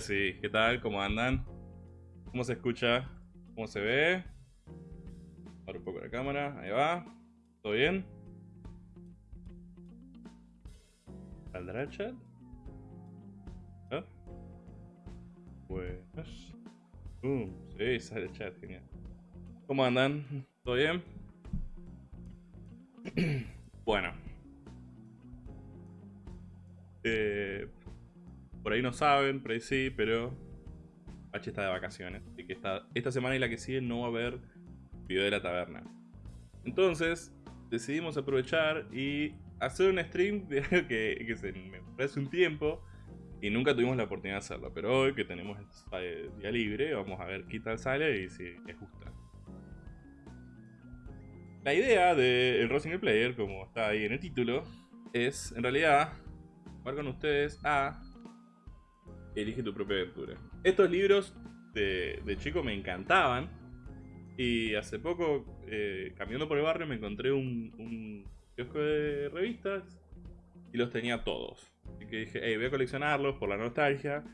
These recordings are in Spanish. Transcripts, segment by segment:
Sí, ¿qué tal? ¿Cómo andan? ¿Cómo se escucha? ¿Cómo se ve? Ahora un poco la cámara, ahí va. ¿Todo bien? ¿Saldrá el chat? ¿Ah? Buenas. Uh, sí, sale el chat, genial. ¿Cómo andan? ¿Todo bien? bueno. Eh, por ahí no saben, por ahí sí, pero H está de vacaciones. Así que esta, esta semana y la que sigue no va a haber video de la taberna. Entonces, decidimos aprovechar y hacer un stream de algo que, que se me parece un tiempo y nunca tuvimos la oportunidad de hacerlo. Pero hoy que tenemos el día libre, vamos a ver qué tal sale y si les gusta. La idea del de Single Player, como está ahí en el título, es en realidad jugar con ustedes a Elige tu propia aventura. Estos libros de, chico me encantaban. Y hace poco, eh, caminando por el barrio, me encontré un, un kiosco de revistas y los tenía todos. Así que dije, hey, voy a coleccionarlos por la nostalgia.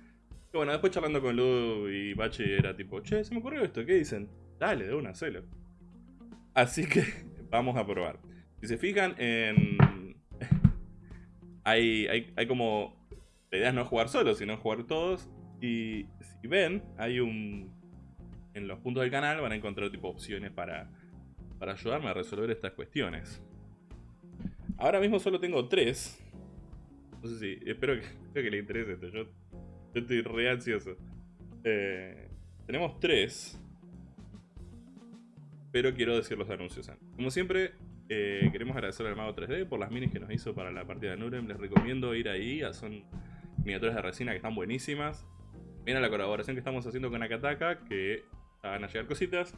Y bueno, después charlando con Ludo y Bachi era tipo, che, se me ocurrió esto, ¿qué dicen? Dale, de una, celo. Así que vamos a probar. Si se fijan en... hay, hay, hay como la idea es no jugar solo, sino jugar todos. Y si ven, hay un... En los puntos del canal van a encontrar tipo opciones para, para ayudarme a resolver estas cuestiones. Ahora mismo solo tengo tres. No sé si... Espero que, espero que le interese esto. Yo, estoy re ansioso. Eh, tenemos tres. Pero quiero decir los anuncios Como siempre, eh, queremos agradecer al Mago 3D por las minis que nos hizo para la partida de Nurem. Les recomiendo ir ahí. Son miniaturas de resina que están buenísimas. Viene la colaboración que estamos haciendo con Akataka, que van a llegar cositas.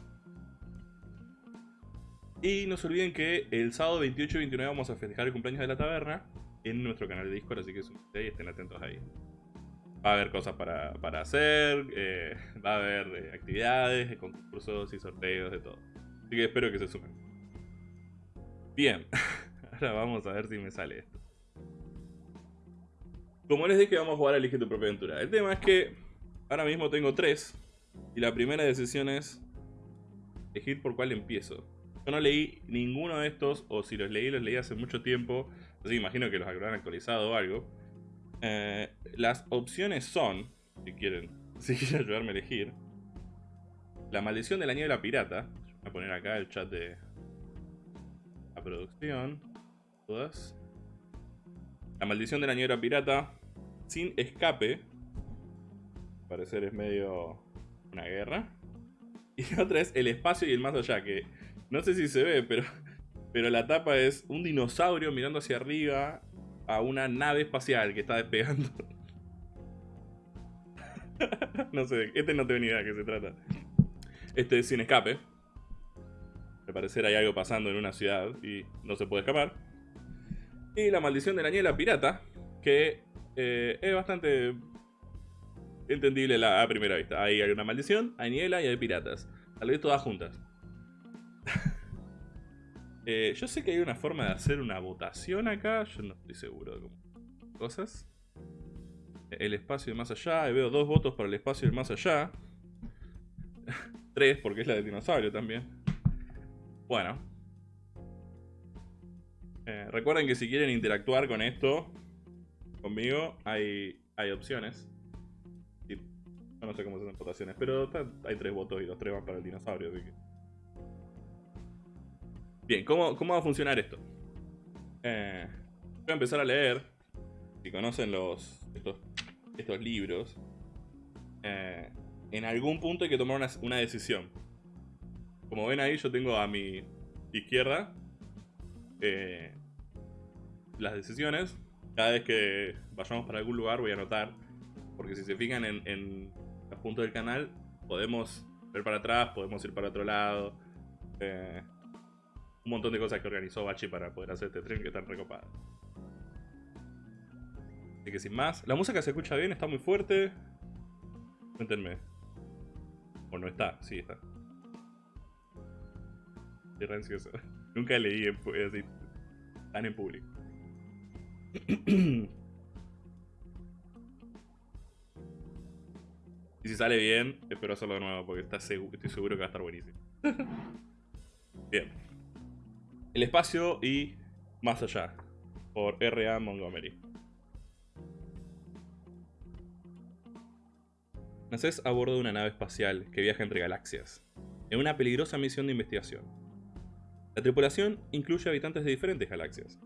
Y no se olviden que el sábado 28 y 29 vamos a festejar el cumpleaños de la taberna en nuestro canal de Discord, así que y estén atentos ahí. Va a haber cosas para, hacer, eh, va a haber eh, actividades, concursos y sorteos, de todo. Así que espero que se sumen. Bien, ahora vamos a ver si me sale esto. Como les dije, vamos a jugar a Elige tu propia aventura. El tema es que ahora mismo tengo tres. Y la primera decisión es elegir por cuál empiezo. Yo no leí ninguno de estos, o si los leí, los leí hace mucho tiempo. Así que imagino que los habrán actualizado o algo. Eh, las opciones son, si quieren, si quieren ayudarme a elegir. La maldición de la niebla pirata. Voy a poner acá el chat de la producción. Todas. La maldición de la niebla pirata sin escape. parecer es medio una guerra. Y otra es el espacio y el más allá, que No sé si se ve, pero, pero la tapa es un dinosaurio mirando hacia arriba a una nave espacial que está despegando. no sé, este no tengo ni idea de qué se trata. Este es sin escape. Al parecer hay algo pasando en una ciudad y no se puede escapar. Y la maldición de la niebla pirata, que eh, es bastante entendible a primera vista. Hay una maldición, hay niebla y hay piratas. Tal vez todas juntas. Eh, yo sé que hay una forma de hacer una votación acá. Yo no estoy seguro de cómo. Cosas. El espacio de más allá. Y veo dos votos para el espacio del más allá. Tres, porque es la del dinosaurio también. Bueno. Eh, recuerden que si quieren interactuar con esto, conmigo, hay, hay opciones. no sé cómo se hacen votaciones, pero hay tres votos y los tres van para el dinosaurio, así que... Bien, ¿cómo, va a funcionar esto? Eh, voy a empezar a leer. Si conocen los estos, libros, eh, en algún punto hay que tomar una, decisión. Como ven ahí, yo tengo a mi izquierda eh, las decisiones. Cada vez que vayamos para algún lugar voy a anotar. Porque si se fijan en, en los puntos del canal, podemos ver para atrás, podemos ir para otro lado. Eh, un montón de cosas que organizó Bachi para poder hacer este stream que están recopadas. Así que sin más, la música se escucha bien, está muy fuerte. Cuéntenme. O no está, sí está. Qué ansioso. Nunca leí así tan en público. Y si sale bien, espero hacerlo de nuevo porque está estoy seguro que va a estar buenísimo. bien. El espacio y más allá, por R.A. Montgomery. Naces a bordo de una nave espacial que viaja entre galaxias, en una peligrosa misión de investigación. La tripulación incluye habitantes de diferentes galaxias.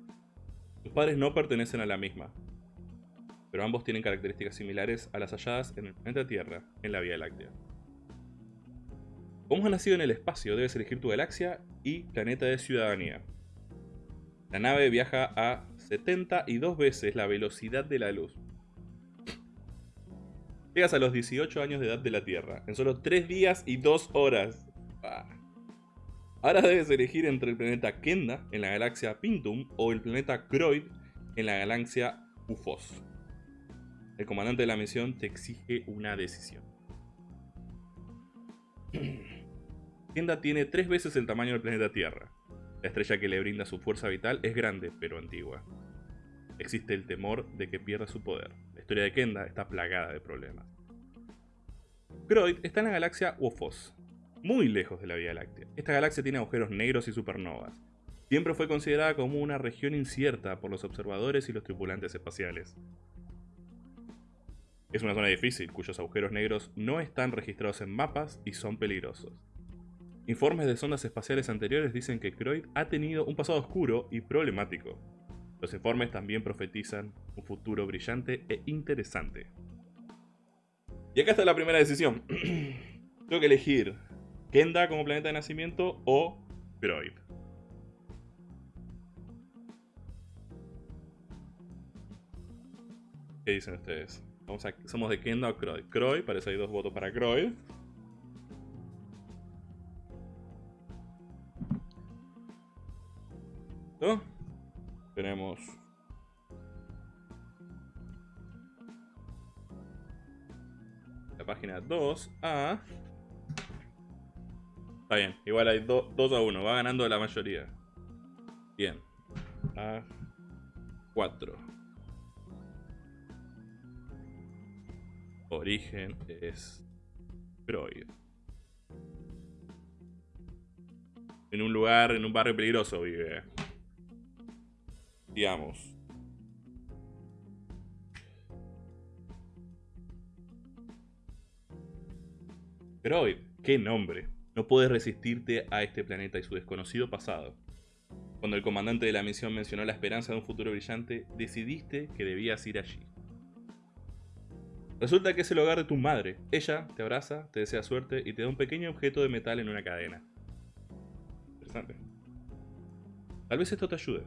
Tus padres no pertenecen a la misma, pero ambos tienen características similares a las halladas en el planeta Tierra, en la Vía Láctea. Como has nacido en el espacio, debes elegir tu galaxia y planeta de ciudadanía. La nave viaja a 72 veces la velocidad de la luz. Llegas a los 18 años de edad de la Tierra, en solo 3 días y 2 horas. Ah. Ahora debes elegir entre el planeta Kenda en la galaxia Pintum o el planeta Croyd en la galaxia Ufos. El comandante de la misión te exige una decisión. Kenda tiene tres veces el tamaño del planeta Tierra. La estrella que le brinda su fuerza vital es grande, pero antigua. Existe el temor de que pierda su poder. La historia de Kenda está plagada de problemas. Croyd está en la galaxia Wophos, muy lejos de la Vía Láctea. Esta galaxia tiene agujeros negros y supernovas. Siempre fue considerada como una región incierta por los observadores y los tripulantes espaciales. Es una zona difícil, cuyos agujeros negros no están registrados en mapas y son peligrosos. Informes de sondas espaciales anteriores dicen que Croyd ha tenido un pasado oscuro y problemático. Los informes también profetizan un futuro brillante e interesante. Y acá está la primera decisión. Tengo que elegir Kenda como planeta de nacimiento o Croyd. ¿Qué dicen ustedes? somos de Kenda o Croyd. Croyd, parece hay dos votos para Croyd. Tenemos... La página 2 a... Bien, igual hay 2 a 1, va ganando la mayoría. Bien. A 4. Origen es Freud. En un lugar, en un barrio peligroso vive digamos. Hoy, qué nombre. No puedes resistirte a este planeta y su desconocido pasado. Cuando el comandante de la misión mencionó la esperanza de un futuro brillante, decidiste que debías ir allí. Resulta que es el hogar de tu madre. Ella te abraza, te desea suerte y te da un pequeño objeto de metal en una cadena. interesante. Tal vez esto te ayude.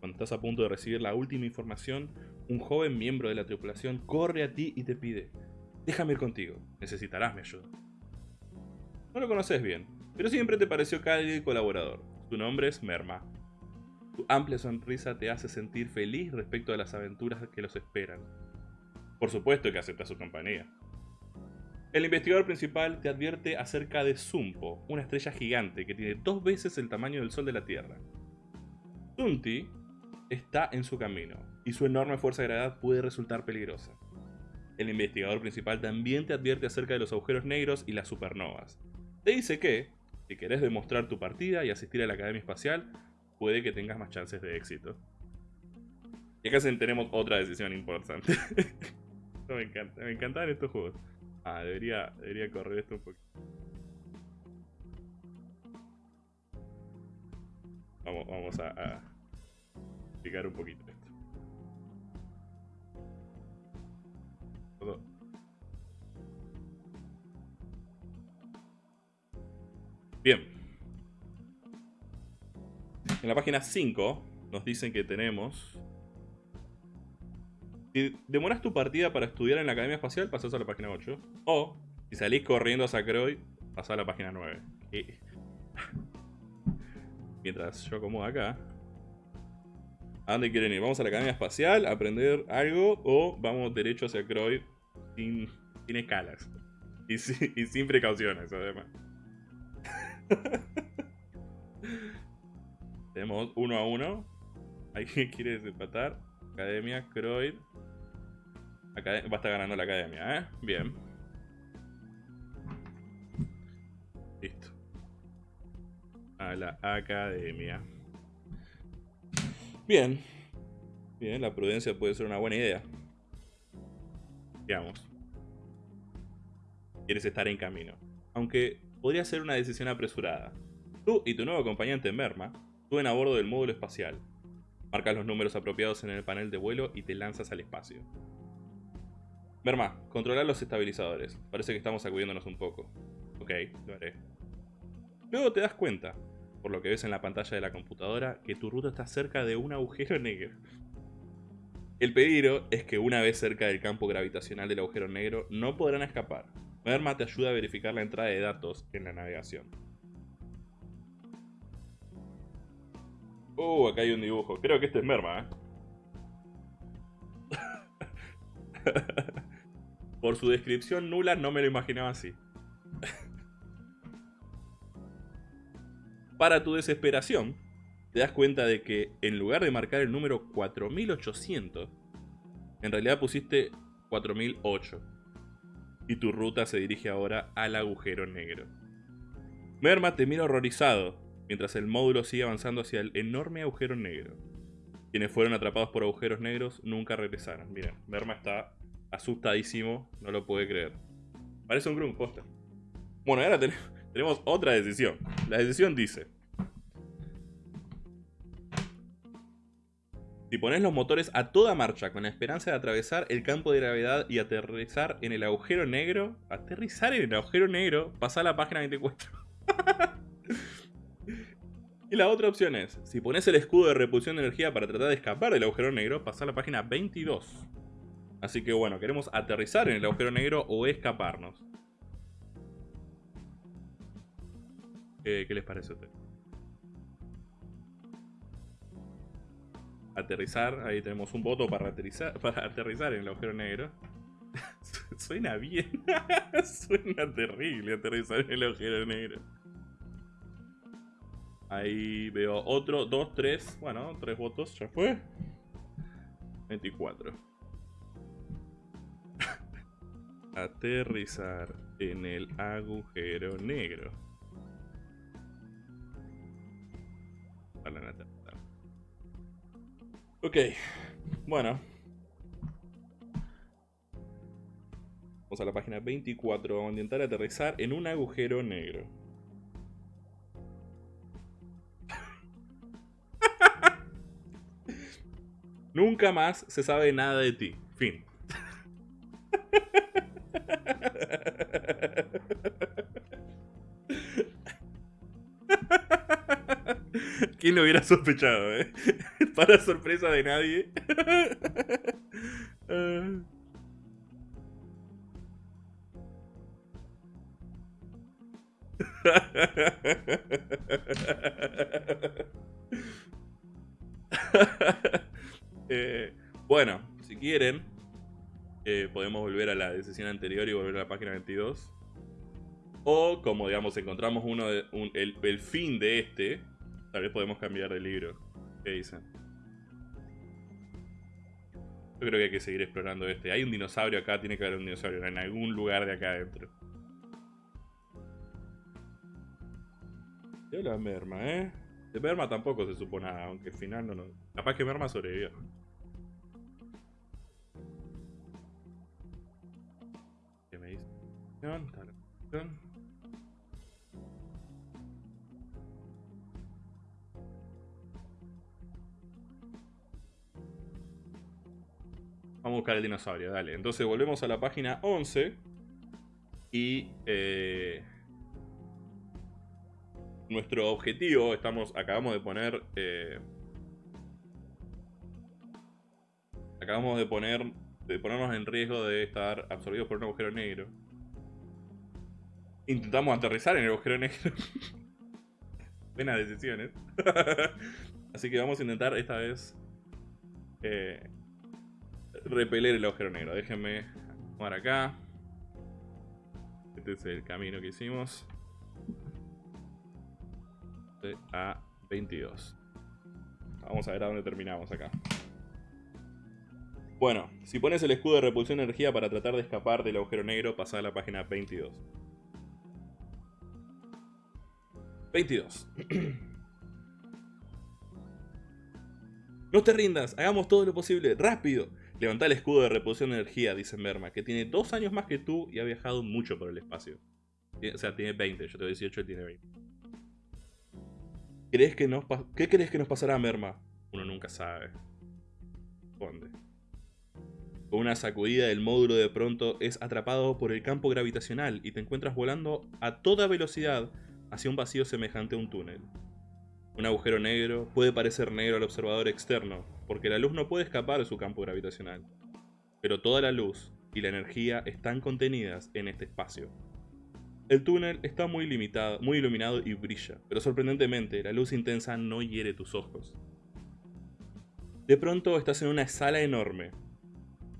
Cuando estás a punto de recibir la última información, un joven miembro de la tripulación corre a ti y te pide, déjame ir contigo, necesitarás mi ayuda. No lo conoces bien, pero siempre te pareció cálido y colaborador. Su nombre es Merma. Su amplia sonrisa te hace sentir feliz respecto a las aventuras que los esperan. Por supuesto que acepta su compañía. El investigador principal te advierte acerca de Zumpo, una estrella gigante que tiene dos veces el tamaño del Sol de la Tierra. Zunti está en su camino, y su enorme fuerza de gravedad puede resultar peligrosa. El investigador principal también te advierte acerca de los agujeros negros y las supernovas. Te dice que, si querés demostrar tu partida y asistir a la Academia Espacial, puede que tengas más chances de éxito. Y acá tenemos otra decisión importante. me encanta, encantan estos juegos. Ah, debería, debería correr esto un poquito. Vamos, vamos a explicar un poquito esto. Bien. En la página 5 nos dicen que tenemos... Si demoras tu partida para estudiar en la Academia Espacial, pasas a la página 8. O, si salís corriendo a Sacroy, pasás a la página 9. Mientras yo acomodo acá, ¿A dónde quieren ir? ¿Vamos a la Academia Espacial a aprender algo o vamos derecho hacia Croyd sin, escalas? Y, sin precauciones, además. Tenemos uno a uno. ¿Alguien quiere desempatar? Academia, Croyd. va a estar ganando la academia, ¿eh? Bien. Listo. A la academia. Bien. Bien, la prudencia puede ser una buena idea. Digamos. Quieres estar en camino. Aunque podría ser una decisión apresurada. Tú y tu nuevo acompañante Merma suben a bordo del módulo espacial. Marcas los números apropiados en el panel de vuelo y te lanzas al espacio. Merma, controla los estabilizadores. Parece que estamos sacudiéndonos un poco. Ok, lo haré. Luego te das cuenta por lo que ves en la pantalla de la computadora, que tu ruta está cerca de un agujero negro. El peligro es que una vez cerca del campo gravitacional del agujero negro, no podrán escapar. Merma te ayuda a verificar la entrada de datos en la navegación. Uh, acá hay un dibujo. Creo que este es Merma, ¿eh? Por su descripción nula no me lo imaginaba así. Para tu desesperación, te das cuenta de que en lugar de marcar el número 4800, en realidad pusiste 4008. Y tu ruta se dirige ahora al agujero negro. Merma te mira horrorizado, mientras el módulo sigue avanzando hacia el enorme agujero negro. Quienes fueron atrapados por agujeros negros nunca regresaron. Miren, Merma está asustadísimo, no lo puede creer. Parece un Grun Poster. Bueno, ahora tenemos otra decisión. La decisión dice... Si pones los motores a toda marcha con la esperanza de atravesar el campo de gravedad y aterrizar en el agujero negro... Aterrizar en el agujero negro, pasa a la página 24. y la otra opción es, si pones el escudo de repulsión de energía para tratar de escapar del agujero negro, pasa a la página 22. Así que bueno, queremos aterrizar en el agujero negro o escaparnos. ¿Qué, les parece a ustedes? Aterrizar, ahí tenemos un voto para aterrizar, para aterrizar en el agujero negro. Suena bien. Suena terrible aterrizar en el agujero negro. Ahí veo otro, dos, tres. Bueno, tres votos, ya fue. 24. Aterrizar en el agujero negro. Ok, bueno. Vamos a la página 24. Vamos a intentar aterrizar en un agujero negro. Nunca más se sabe nada de ti. Fin. ¿Quién lo hubiera sospechado, eh? Para sorpresa de nadie. Ah. Eh, bueno, si quieren, eh, podemos volver a la decisión anterior y volver a la página 22. O, como digamos, encontramos uno de, el, fin de este, tal vez podemos cambiar de libro. ¿Qué dicen? Yo creo que hay que seguir explorando este. Hay un dinosaurio acá, tiene que haber un dinosaurio en algún lugar de acá adentro. Ya la merma, ¿eh? De merma tampoco se supo nada, aunque al final no, no. Capaz que merma sobrevivió. ¿Qué me dice? Vamos a buscar el dinosaurio, dale. Entonces volvemos a la página 11. Y... Eh, nuestro objetivo, estamos, acabamos de poner... Eh, acabamos de poner de ponernos en riesgo de estar absorbidos por un agujero negro. Intentamos aterrizar en el agujero negro. Buenas decisiones. Así que vamos a intentar esta vez eh, repeler el agujero negro. Déjenme tomar acá. Este es el camino que hicimos a 22. Vamos a ver a dónde terminamos acá. Bueno, si pones el escudo de repulsión de energía para tratar de escapar del agujero negro, pasa a la página 22. 22. no te rindas, hagamos todo lo posible, rápido. Levanta el escudo de repulsión de energía, dice Merma, que tiene dos años más que tú y ha viajado mucho por el espacio. O sea, tiene 20, yo tengo 18, él tiene 20. ¿Crees que nos ¿Qué crees que nos pasará, Merma? Uno nunca sabe. Responde. Con una sacudida del módulo de pronto es atrapado por el campo gravitacional y te encuentras volando a toda velocidad hacia un vacío semejante a un túnel. Un agujero negro puede parecer negro al observador externo, porque la luz no puede escapar de su campo gravitacional. Pero toda la luz y la energía están contenidas en este espacio. El túnel está muy, limitado, muy iluminado y brilla, pero sorprendentemente la luz intensa no hiere tus ojos. De pronto estás en una sala enorme.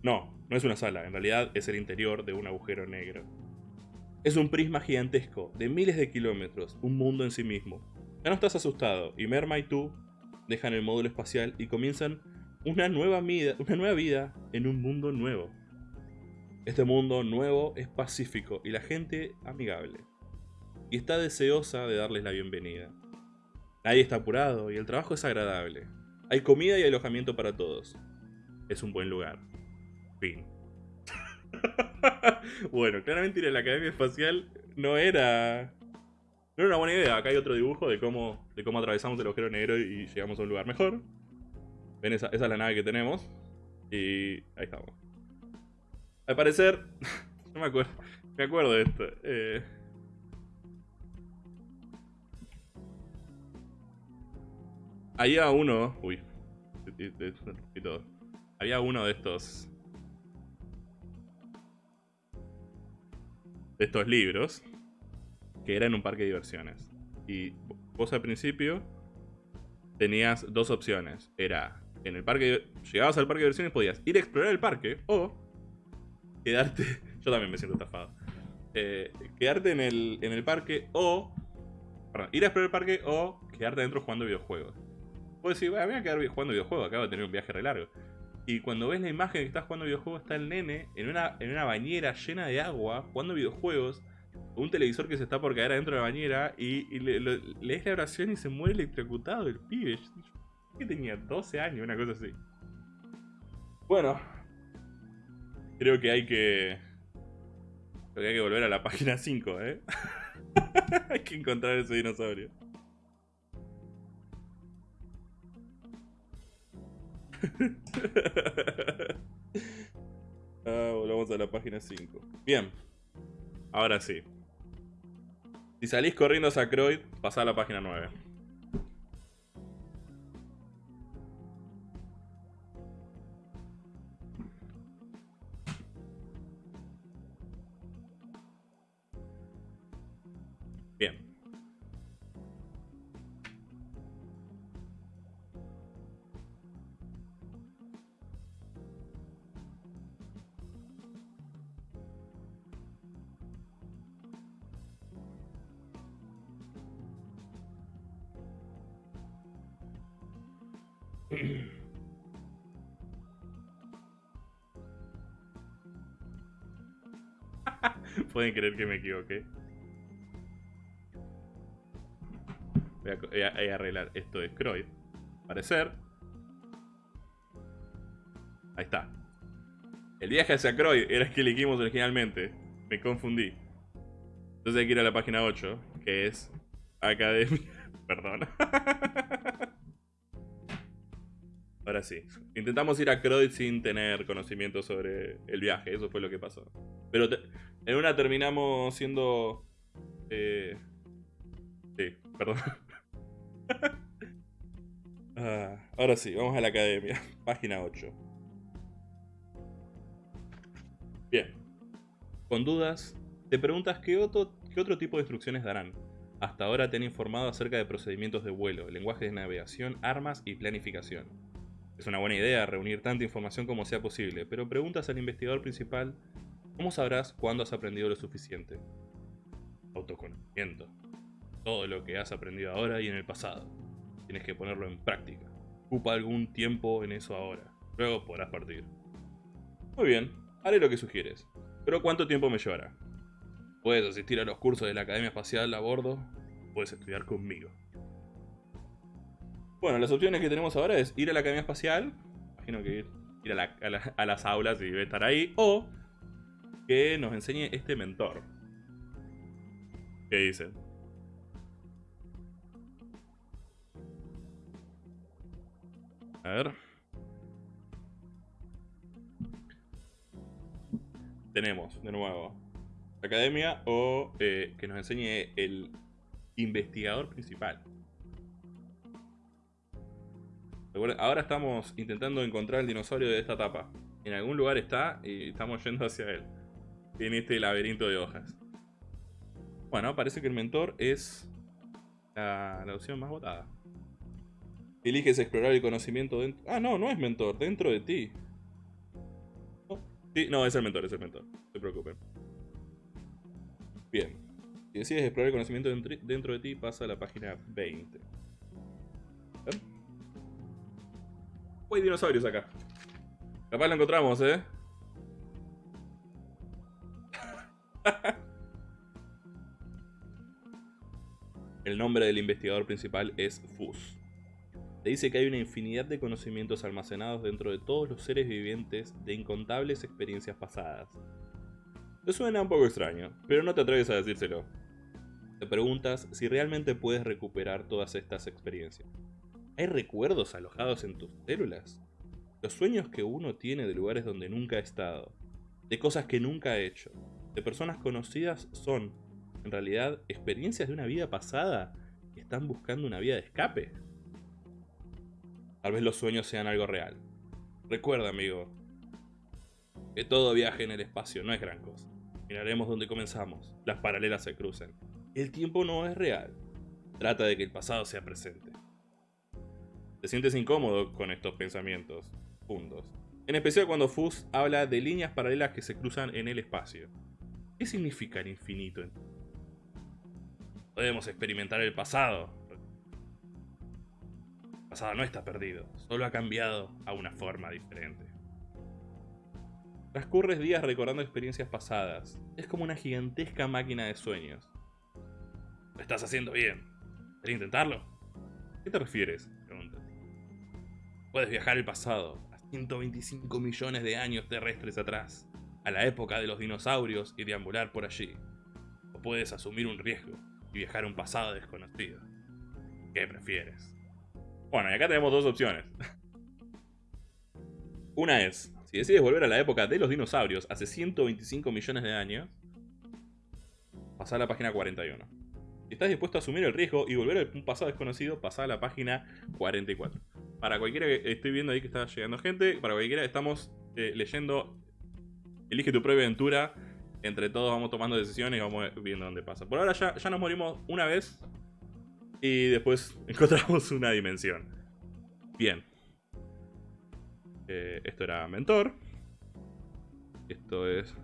No, no es una sala, en realidad es el interior de un agujero negro. Es un prisma gigantesco, de miles de kilómetros, un mundo en sí mismo. Ya no estás asustado, y Merma y tú dejan el módulo espacial y comienzan una nueva, vida, en un mundo nuevo. Este mundo nuevo es pacífico y la gente amigable. Y está deseosa de darles la bienvenida. Nadie está apurado y el trabajo es agradable. Hay comida y alojamiento para todos. Es un buen lugar. Fin. bueno, claramente ir a la Academia Espacial no era... No era una buena idea. Acá hay otro dibujo de cómo, de cómo atravesamos el agujero negro y llegamos a un lugar mejor. Ven, esa, es la nave que tenemos. Y ahí estamos. Al parecer, no me acuerdo, me acuerdo de esto. Eh, había uno, uy, y todo. Había uno de estos, de estos libros que era en un parque de diversiones. Y vos al principio tenías dos opciones. Era en el parque, llegabas al parque de diversiones podías ir a explorar el parque o quedarte. Yo también me siento estafado. Eh, quedarte en el, en el parque o. Perdón, ir a explorar el parque o quedarte adentro jugando videojuegos. Puedes decir, voy a quedar jugando videojuegos, acabo de tener un viaje re largo. Y cuando ves la imagen que estás jugando videojuegos, está el nene en una, en una bañera llena de agua, jugando videojuegos, un televisor que se está por caer adentro de la bañera, y, lees la oración y se muere electrocutado el pibe. que tenía 12 años, una cosa así. Bueno, Creo que hay que... Creo que hay que volver a la página 5, ¿eh? hay que encontrar ese dinosaurio. ah, volvamos a la página 5. Bien. Ahora sí. Si salís corriendo a Sacroid, pasá a la página 9. Pueden creer que me equivoqué. Voy a, arreglar esto de Croyd. Parecer. Ahí está. El viaje hacia Croyd era el que elegimos originalmente. Me confundí. Entonces hay que ir a la página 8, que es Academia. Perdón. Ahora sí. Intentamos ir a Croyd sin tener conocimiento sobre el viaje. Eso fue lo que pasó. Pero en una terminamos siendo... Eh... Sí, perdón. Ah, ahora sí, vamos a la academia. Página 8. Bien. Con dudas, te preguntas qué otro, qué otro tipo de instrucciones darán. Hasta ahora te han informado acerca de procedimientos de vuelo, lenguajes de navegación, armas y planificación. Es una buena idea reunir tanta información como sea posible, pero preguntas al investigador principal, ¿cómo sabrás cuándo has aprendido lo suficiente? Autoconocimiento. Todo lo que has aprendido ahora y en el pasado. Tienes que ponerlo en práctica. Ocupa algún tiempo en eso ahora. Luego podrás partir. Muy bien, haré lo que sugieres. Pero ¿cuánto tiempo me llevará? Puedes asistir a los cursos de la Academia Espacial a bordo. Puedes estudiar conmigo. Bueno, las opciones que tenemos ahora es ir a la Academia Espacial. Imagino que ir, a, las aulas y estar ahí. O que nos enseñe este mentor. ¿Qué dicen? A ver. Tenemos, de nuevo, academia o eh, que nos enseñe el investigador principal. Ahora estamos intentando encontrar el dinosaurio de esta etapa. En algún lugar está y estamos yendo hacia él. En este laberinto de hojas. Bueno, parece que el mentor es la, opción más votada. Eliges explorar el conocimiento dentro... Ah, no, no es mentor, dentro de ti. Sí, no, es el mentor, es el mentor. No se preocupen. Bien. Si decides explorar el conocimiento dentro de ti, pasa a la página 20. Hay dinosaurios acá. Capaz lo encontramos, ¿eh? El nombre del investigador principal es Fus. Te dice que hay una infinidad de conocimientos almacenados dentro de todos los seres vivientes de incontables experiencias pasadas. Te suena un poco extraño, pero no te atreves a decírselo. Te preguntas si realmente puedes recuperar todas estas experiencias. ¿Hay recuerdos alojados en tus células? Los sueños que uno tiene de lugares donde nunca ha estado, de cosas que nunca ha hecho, de personas conocidas son, en realidad, experiencias de una vida pasada que están buscando una vía de escape. Tal vez los sueños sean algo real. Recuerda, amigo, que todo viaje en el espacio no es gran cosa. Miraremos dónde comenzamos. Las paralelas se cruzan. El tiempo no es real. Trata de que el pasado sea presente. Te sientes incómodo con estos pensamientos fundos. En especial cuando Fus habla de líneas paralelas que se cruzan en el espacio. ¿Qué significa el infinito? Podemos experimentar el pasado. El pasado no está perdido, solo ha cambiado a una forma diferente. Transcurres días recordando experiencias pasadas. Es como una gigantesca máquina de sueños. Lo estás haciendo bien. ¿Quieres intentarlo? ¿Qué te refieres? Puedes viajar al pasado, a 125 millones de años terrestres atrás, a la época de los dinosaurios y deambular por allí. O puedes asumir un riesgo y viajar a un pasado desconocido. ¿Qué prefieres? Bueno, y acá tenemos dos opciones. Una es, si decides volver a la época de los dinosaurios hace 125 millones de años, pasar a la página 41. Si estás dispuesto a asumir el riesgo y volver a un pasado desconocido, pasar a la página 44. Para cualquiera que estoy viendo ahí que está llegando gente, para cualquiera estamos eh, leyendo Elige tu propia aventura. Entre todos vamos tomando decisiones y vamos viendo dónde pasa. Por ahora ya, nos morimos una vez y después encontramos una dimensión. Bien. Eh, esto era mentor. Esto es...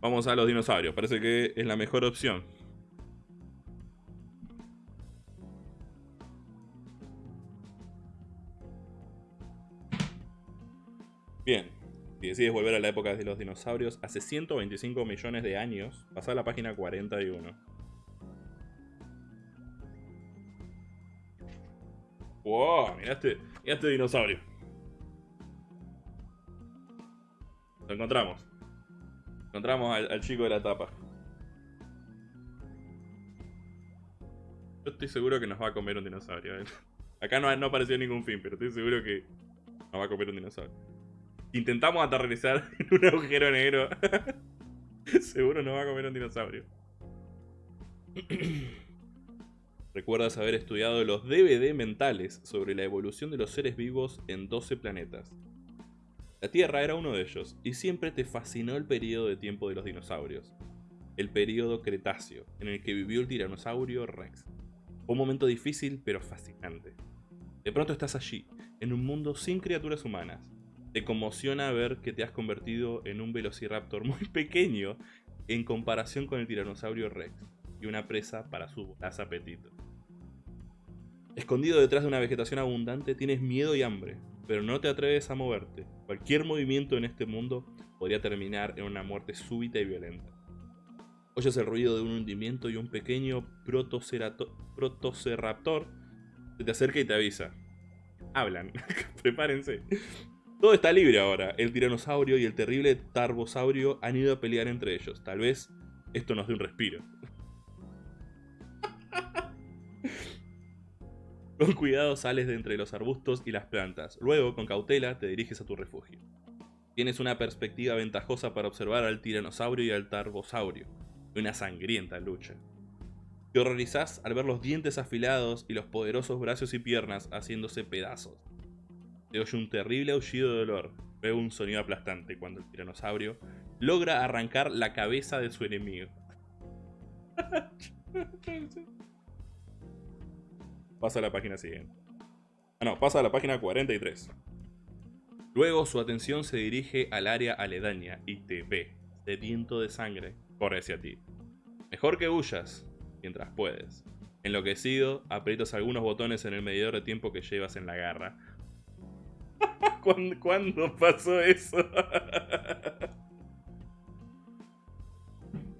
Vamos a los dinosaurios. Parece que es la mejor opción. Bien, si decides volver a la época de los dinosaurios, hace 125 millones de años, pasa a la página 41. ¡Wow! Mirá este, este dinosaurio. Lo encontramos. Encontramos al, chico de la tapa. Yo estoy seguro que nos va a comer un dinosaurio. ¿eh? Acá no, no apareció ningún fin, pero estoy seguro que nos va a comer un dinosaurio. Intentamos aterrizar en un agujero negro. seguro nos va a comer un dinosaurio. Recuerdas haber estudiado los DVD mentales sobre la evolución de los seres vivos en 12 planetas. La Tierra era uno de ellos, y siempre te fascinó el periodo de tiempo de los dinosaurios. El periodo Cretáceo, en el que vivió el tiranosaurio Rex. Un momento difícil pero fascinante. De pronto estás allí, en un mundo sin criaturas humanas. Te conmociona ver que te has convertido en un velociraptor muy pequeño en comparación con el tiranosaurio Rex, y una presa para su voraz apetito. Escondido detrás de una vegetación abundante tienes miedo y hambre, pero no te atreves a moverte. Cualquier movimiento en este mundo podría terminar en una muerte súbita y violenta. Oyes el ruido de un hundimiento y un pequeño protoceraptor se te acerca y te avisa. Hablan, prepárense. Todo está libre ahora. El tiranosaurio y el terrible tarbosaurio han ido a pelear entre ellos. Tal vez esto nos dé un respiro. Con cuidado sales de entre los arbustos y las plantas. Luego, con cautela, te diriges a tu refugio. Tienes una perspectiva ventajosa para observar al tiranosaurio y al tarbosaurio. Una sangrienta lucha. Te horrorizás al ver los dientes afilados y los poderosos brazos y piernas haciéndose pedazos. Oye un terrible aullido de dolor. Veo un sonido aplastante cuando el tiranosaurio logra arrancar la cabeza de su enemigo. Pasa a la página siguiente. Ah, no, pasa a la página 43. Luego su atención se dirige al área aledaña y te ve, sediento de sangre, corre hacia ti. Mejor que huyas, mientras puedes. Enloquecido, aprietas algunos botones en el medidor de tiempo que llevas en la garra. ¿Cuándo, pasó eso?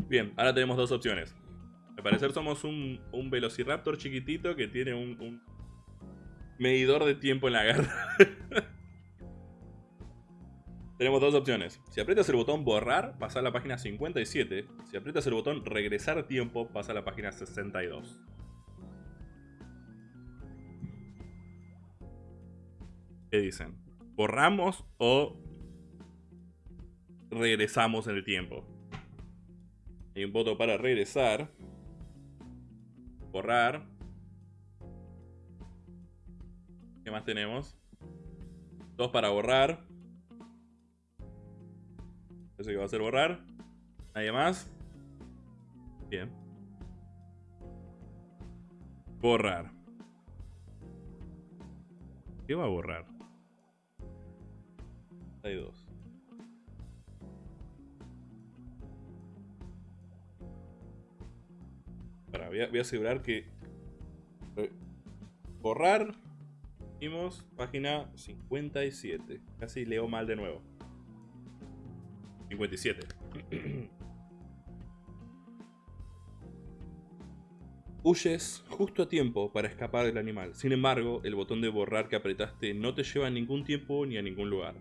Bien, ahora tenemos dos opciones parecer somos un, velociraptor chiquitito que tiene un, medidor de tiempo en la garra. Tenemos dos opciones. Si aprietas el botón borrar, pasa a la página 57. Si aprietas el botón regresar tiempo, pasa a la página 62. ¿Qué dicen? ¿Borramos o regresamos en el tiempo? Hay un voto para regresar borrar. ¿Qué más tenemos? Dos para borrar. Eso que va a ser borrar. ¿Nadie más? Bien. Borrar. ¿Qué va a borrar? Voy a, asegurar que... Eh, borrar. Vimos página 57. Casi leo mal de nuevo. 57. Huyes justo a tiempo para escapar del animal. Sin embargo, el botón de borrar que apretaste no te lleva a ningún tiempo ni a ningún lugar.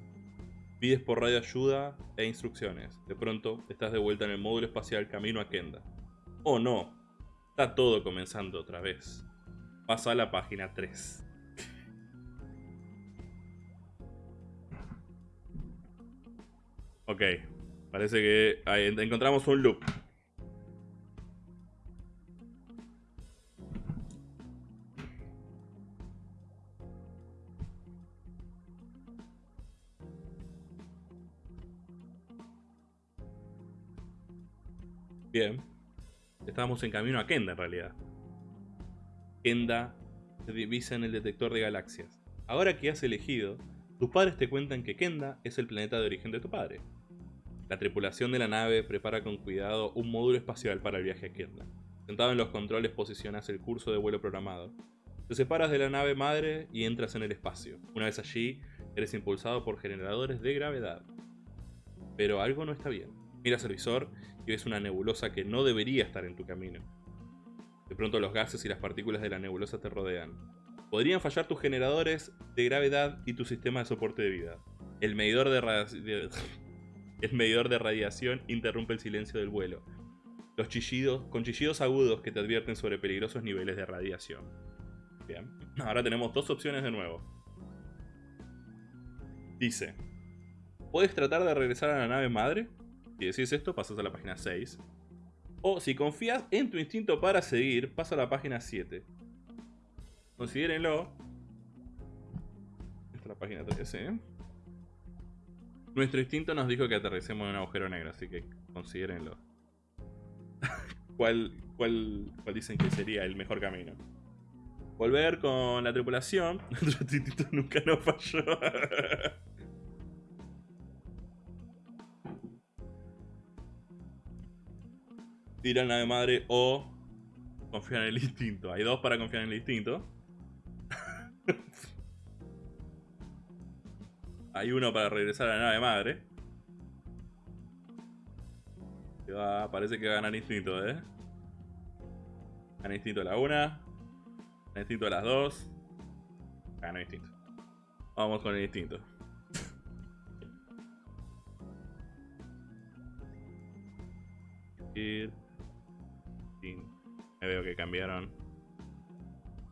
Pides por radio ayuda e instrucciones. De pronto, estás de vuelta en el módulo espacial camino a Kenda. ¡Oh no! Está todo comenzando otra vez. Pasa a la página 3. Ok, parece que encontramos un loop. Bien. Estábamos en camino a Kenda en realidad. Kenda se divisa en el detector de galaxias. Ahora que has elegido, tus padres te cuentan que Kenda es el planeta de origen de tu padre. La tripulación de la nave prepara con cuidado un módulo espacial para el viaje a Kenda. Sentado en los controles posicionas el curso de vuelo programado. Te separas de la nave madre y entras en el espacio. Una vez allí, Eres impulsado por generadores de gravedad. Pero algo no está bien. Miras al visor y ves una nebulosa que no debería estar en tu camino. De pronto los gases y las partículas de la nebulosa te rodean. Podrían fallar tus generadores de gravedad y tu sistema de soporte de vida. El medidor de, el medidor de radiación interrumpe el silencio del vuelo. Los chillidos, con chillidos agudos que te advierten sobre peligrosos niveles de radiación. Bien, ahora tenemos dos opciones de nuevo. Dice, puedes tratar de regresar a la nave madre. Si decís esto, pasas a la página 6. O si confías en tu instinto para seguir, pasa a la página 7. Considérenlo. Esta es la página 13. ¿eh? Nuestro instinto nos dijo que aterricemos en un agujero negro, así que considérenlo. ¿Cuál, cuál, cuál dicen que sería el mejor camino? Volver con la tripulación. Nuestro instinto nunca nos falló. Ir a la nave madre o confiar en el instinto. Hay dos para confiar en el instinto. Hay uno para regresar a la nave madre. parece que va a ganar instinto, ¿eh? Gana instinto a la una. Gana instinto a las dos. Gana instinto. Vamos con el instinto. Ir. Me veo que cambiaron.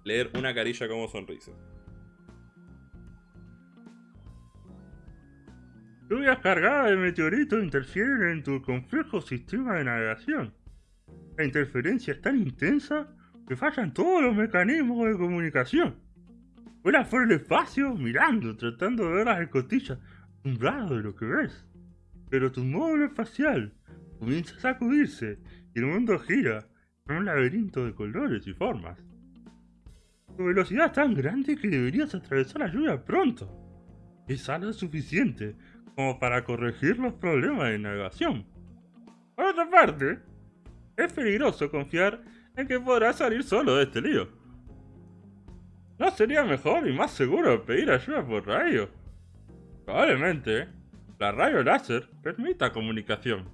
Leer una carilla como sonrisa. Lluvias cargadas de meteoritos interfieren en tu complejo sistema de navegación. La interferencia es tan intensa que fallan todos los mecanismos de comunicación. Vuelas por el espacio mirando, tratando de ver las escotillas, asombrado de lo que ves. Pero tu módulo espacial comienza a sacudirse y el mundo gira en un laberinto de colores y formas. Tu velocidad es tan grande que deberías atravesar la lluvia pronto. Es algo suficiente como para corregir los problemas de navegación. Por otra parte, es peligroso confiar en que podrás salir solo de este lío. ¿No sería mejor y más seguro pedir ayuda por radio? Probablemente, la radio láser permita comunicación.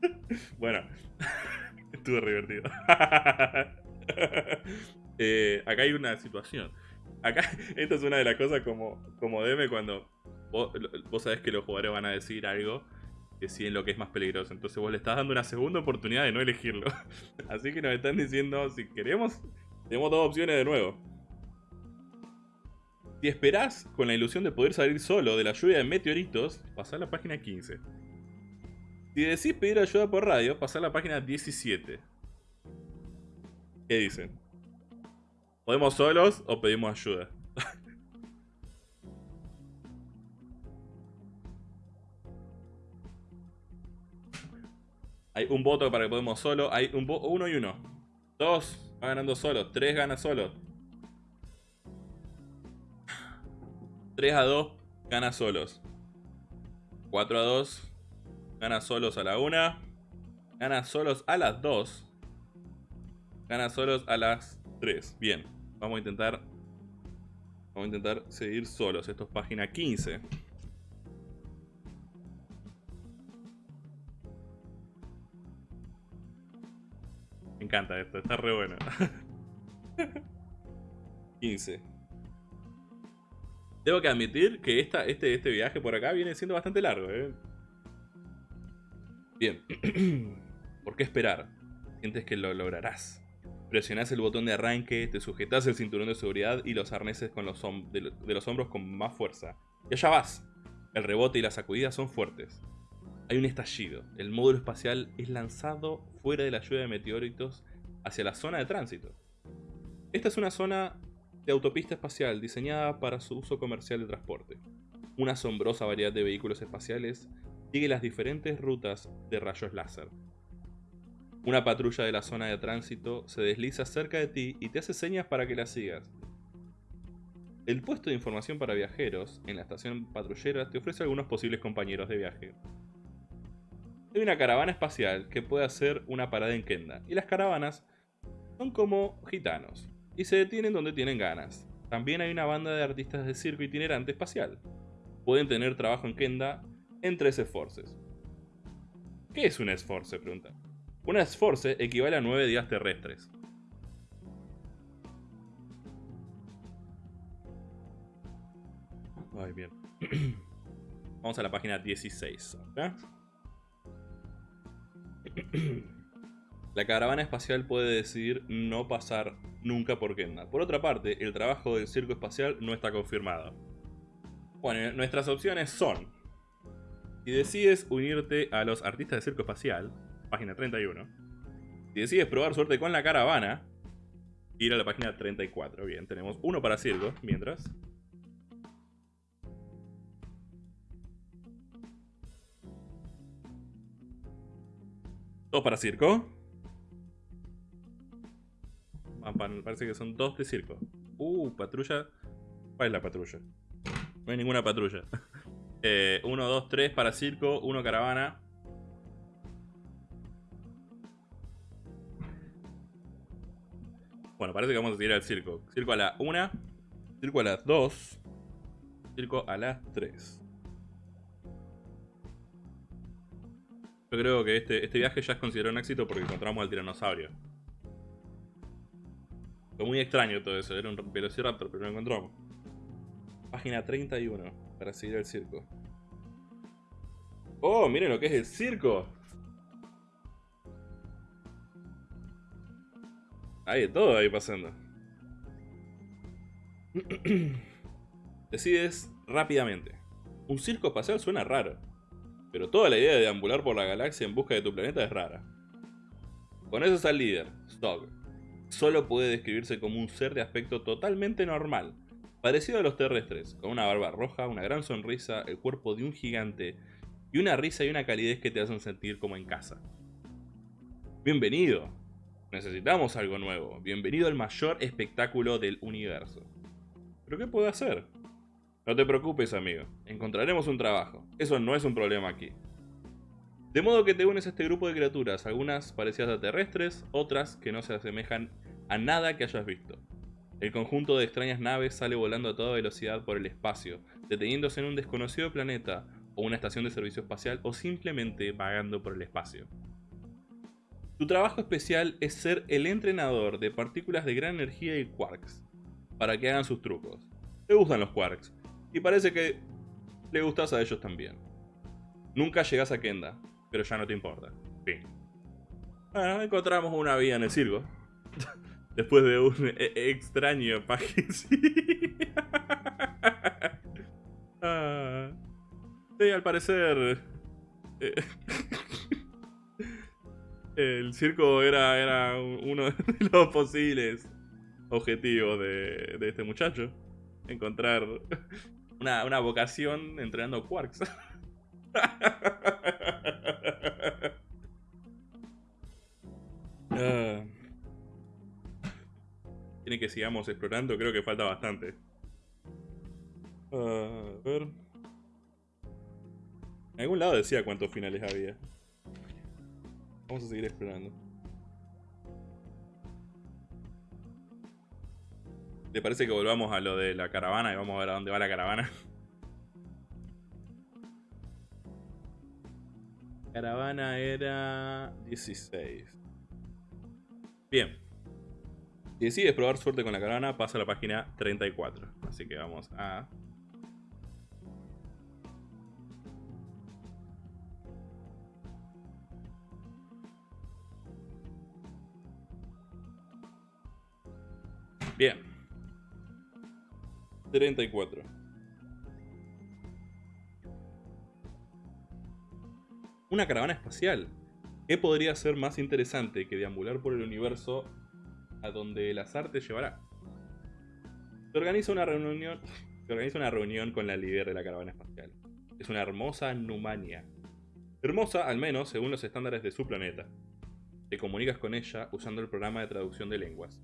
bueno, estuvo divertido. Eh, acá hay una situación. Acá, esta es una de las cosas como, como DM cuando vos, sabés que los jugadores van a decir algo que en lo que es más peligroso. Entonces vos le estás dando una segunda oportunidad de no elegirlo. Así que nos están diciendo, si queremos, tenemos dos opciones de nuevo. Si esperás con la ilusión de poder salir solo de la lluvia de meteoritos, pasá a la página 15. Si decís pedir ayuda por radio, pasá a la página 17. ¿Qué dicen? ¿Podemos solos o pedimos ayuda? Hay un voto para que podemos solo. Hay un uno y uno. Dos va ganando solo. Tres gana solo. 3 a 2 gana solos. 4 a 2 gana solos a la 1. Gana solos a las 2. Gana solos a las 3. Bien. Vamos a intentar. Vamos a intentar seguir solos. Esto es página 15. Me encanta esto, está re bueno. 15. Tengo que admitir que esta, este, este viaje por acá viene siendo bastante largo. ¿eh? Bien. ¿Por qué esperar? Sientes que lo lograrás. Presionás el botón de arranque, te sujetas el cinturón de seguridad y los arneses con los de, de los hombros con más fuerza. Y allá vas. El rebote y la sacudida son fuertes. Hay un estallido. El módulo espacial es lanzado fuera de la lluvia de meteoritos hacia la zona de tránsito. Esta es una zona de autopista espacial diseñada para su uso comercial de transporte. Una asombrosa variedad de vehículos espaciales sigue las diferentes rutas de rayos láser. Una patrulla de la zona de tránsito se desliza cerca de ti y te hace señas para que la sigas. El puesto de información para viajeros en la estación patrullera te ofrece algunos posibles compañeros de viaje. Hay una caravana espacial que puede hacer una parada en Kenda, y las caravanas son como gitanos, y se detienen donde tienen ganas. También hay una banda de artistas de circo itinerante espacial. Pueden tener trabajo en Kenda en tres esforces. ¿Qué es un esforce? Pregunta. Una esforce equivale a nueve días terrestres. Ay, bien. Vamos a la página 16. La caravana espacial puede decidir no pasar nunca por Kenda. Por otra parte, el trabajo del circo espacial no está confirmado. Bueno, nuestras opciones son... Si decides unirte a los artistas de circo espacial, página 31. Si decides probar suerte con la caravana, ir a la página 34. Bien, tenemos uno para circo, mientras... Dos para circo. Parece que son dos de circo. Uh, patrulla. ¿Cuál es la patrulla? No hay ninguna patrulla. Eh, uno, dos, tres para circo. Uno caravana. Bueno, parece que vamos a seguir al circo. Circo a la una. Circo a las dos. Circo a las tres. Yo creo que este, este viaje ya es considerado un éxito porque encontramos al tiranosaurio. Fue muy extraño todo eso, era un velociraptor, pero lo encontramos. Página 31, para seguir el circo. ¡Oh, miren lo que es el circo! Hay de todo ahí pasando. Decides rápidamente. Un circo espacial suena raro. Pero toda la idea de deambular por la galaxia en busca de tu planeta es rara. Con eso está el líder, Stog solo puede describirse como un ser de aspecto totalmente normal, parecido a los terrestres, con una barba roja, una gran sonrisa, el cuerpo de un gigante y una risa y una calidez que te hacen sentir como en casa. Bienvenido. Necesitamos algo nuevo. Bienvenido al mayor espectáculo del universo. ¿Pero qué puedo hacer? No te preocupes, amigo. Encontraremos un trabajo. Eso no es un problema aquí. De modo que te unes a este grupo de criaturas, algunas parecidas a terrestres, otras que no se asemejan a nada que hayas visto. El conjunto de extrañas naves sale volando a toda velocidad por el espacio, deteniéndose en un desconocido planeta o una estación de servicio espacial o simplemente vagando por el espacio. Tu trabajo especial es ser el entrenador de partículas de gran energía y quarks, para que hagan sus trucos. Te gustan los quarks, y parece que le gustas a ellos también. Nunca llegas a Kenda, pero ya no te importa. Fin. Bueno, encontramos una vía en el circo. Después de un e-, extraño página. ah, sí, al parecer... Eh, el circo era, era uno de los posibles objetivos de, de este muchacho. Encontrar una, una vocación entrenando quarks. que sigamos explorando, creo que falta bastante. a ver. En algún lado decía cuántos finales había. Vamos a seguir explorando. ¿Te parece que volvamos a lo de la caravana y vamos a ver a dónde va la caravana? caravana era 16. Bien. Si decides probar suerte con la caravana, pasa a la página 34. Así que vamos a... Bien. 34. una caravana espacial. ¿Qué podría ser más interesante que deambular por el universo a donde el azar te llevará? Se organiza una reunión, se organiza una reunión con la líder de la caravana espacial. Es una hermosa Numania. Hermosa, al menos, según los estándares de su planeta. Te comunicas con ella usando el programa de traducción de lenguas.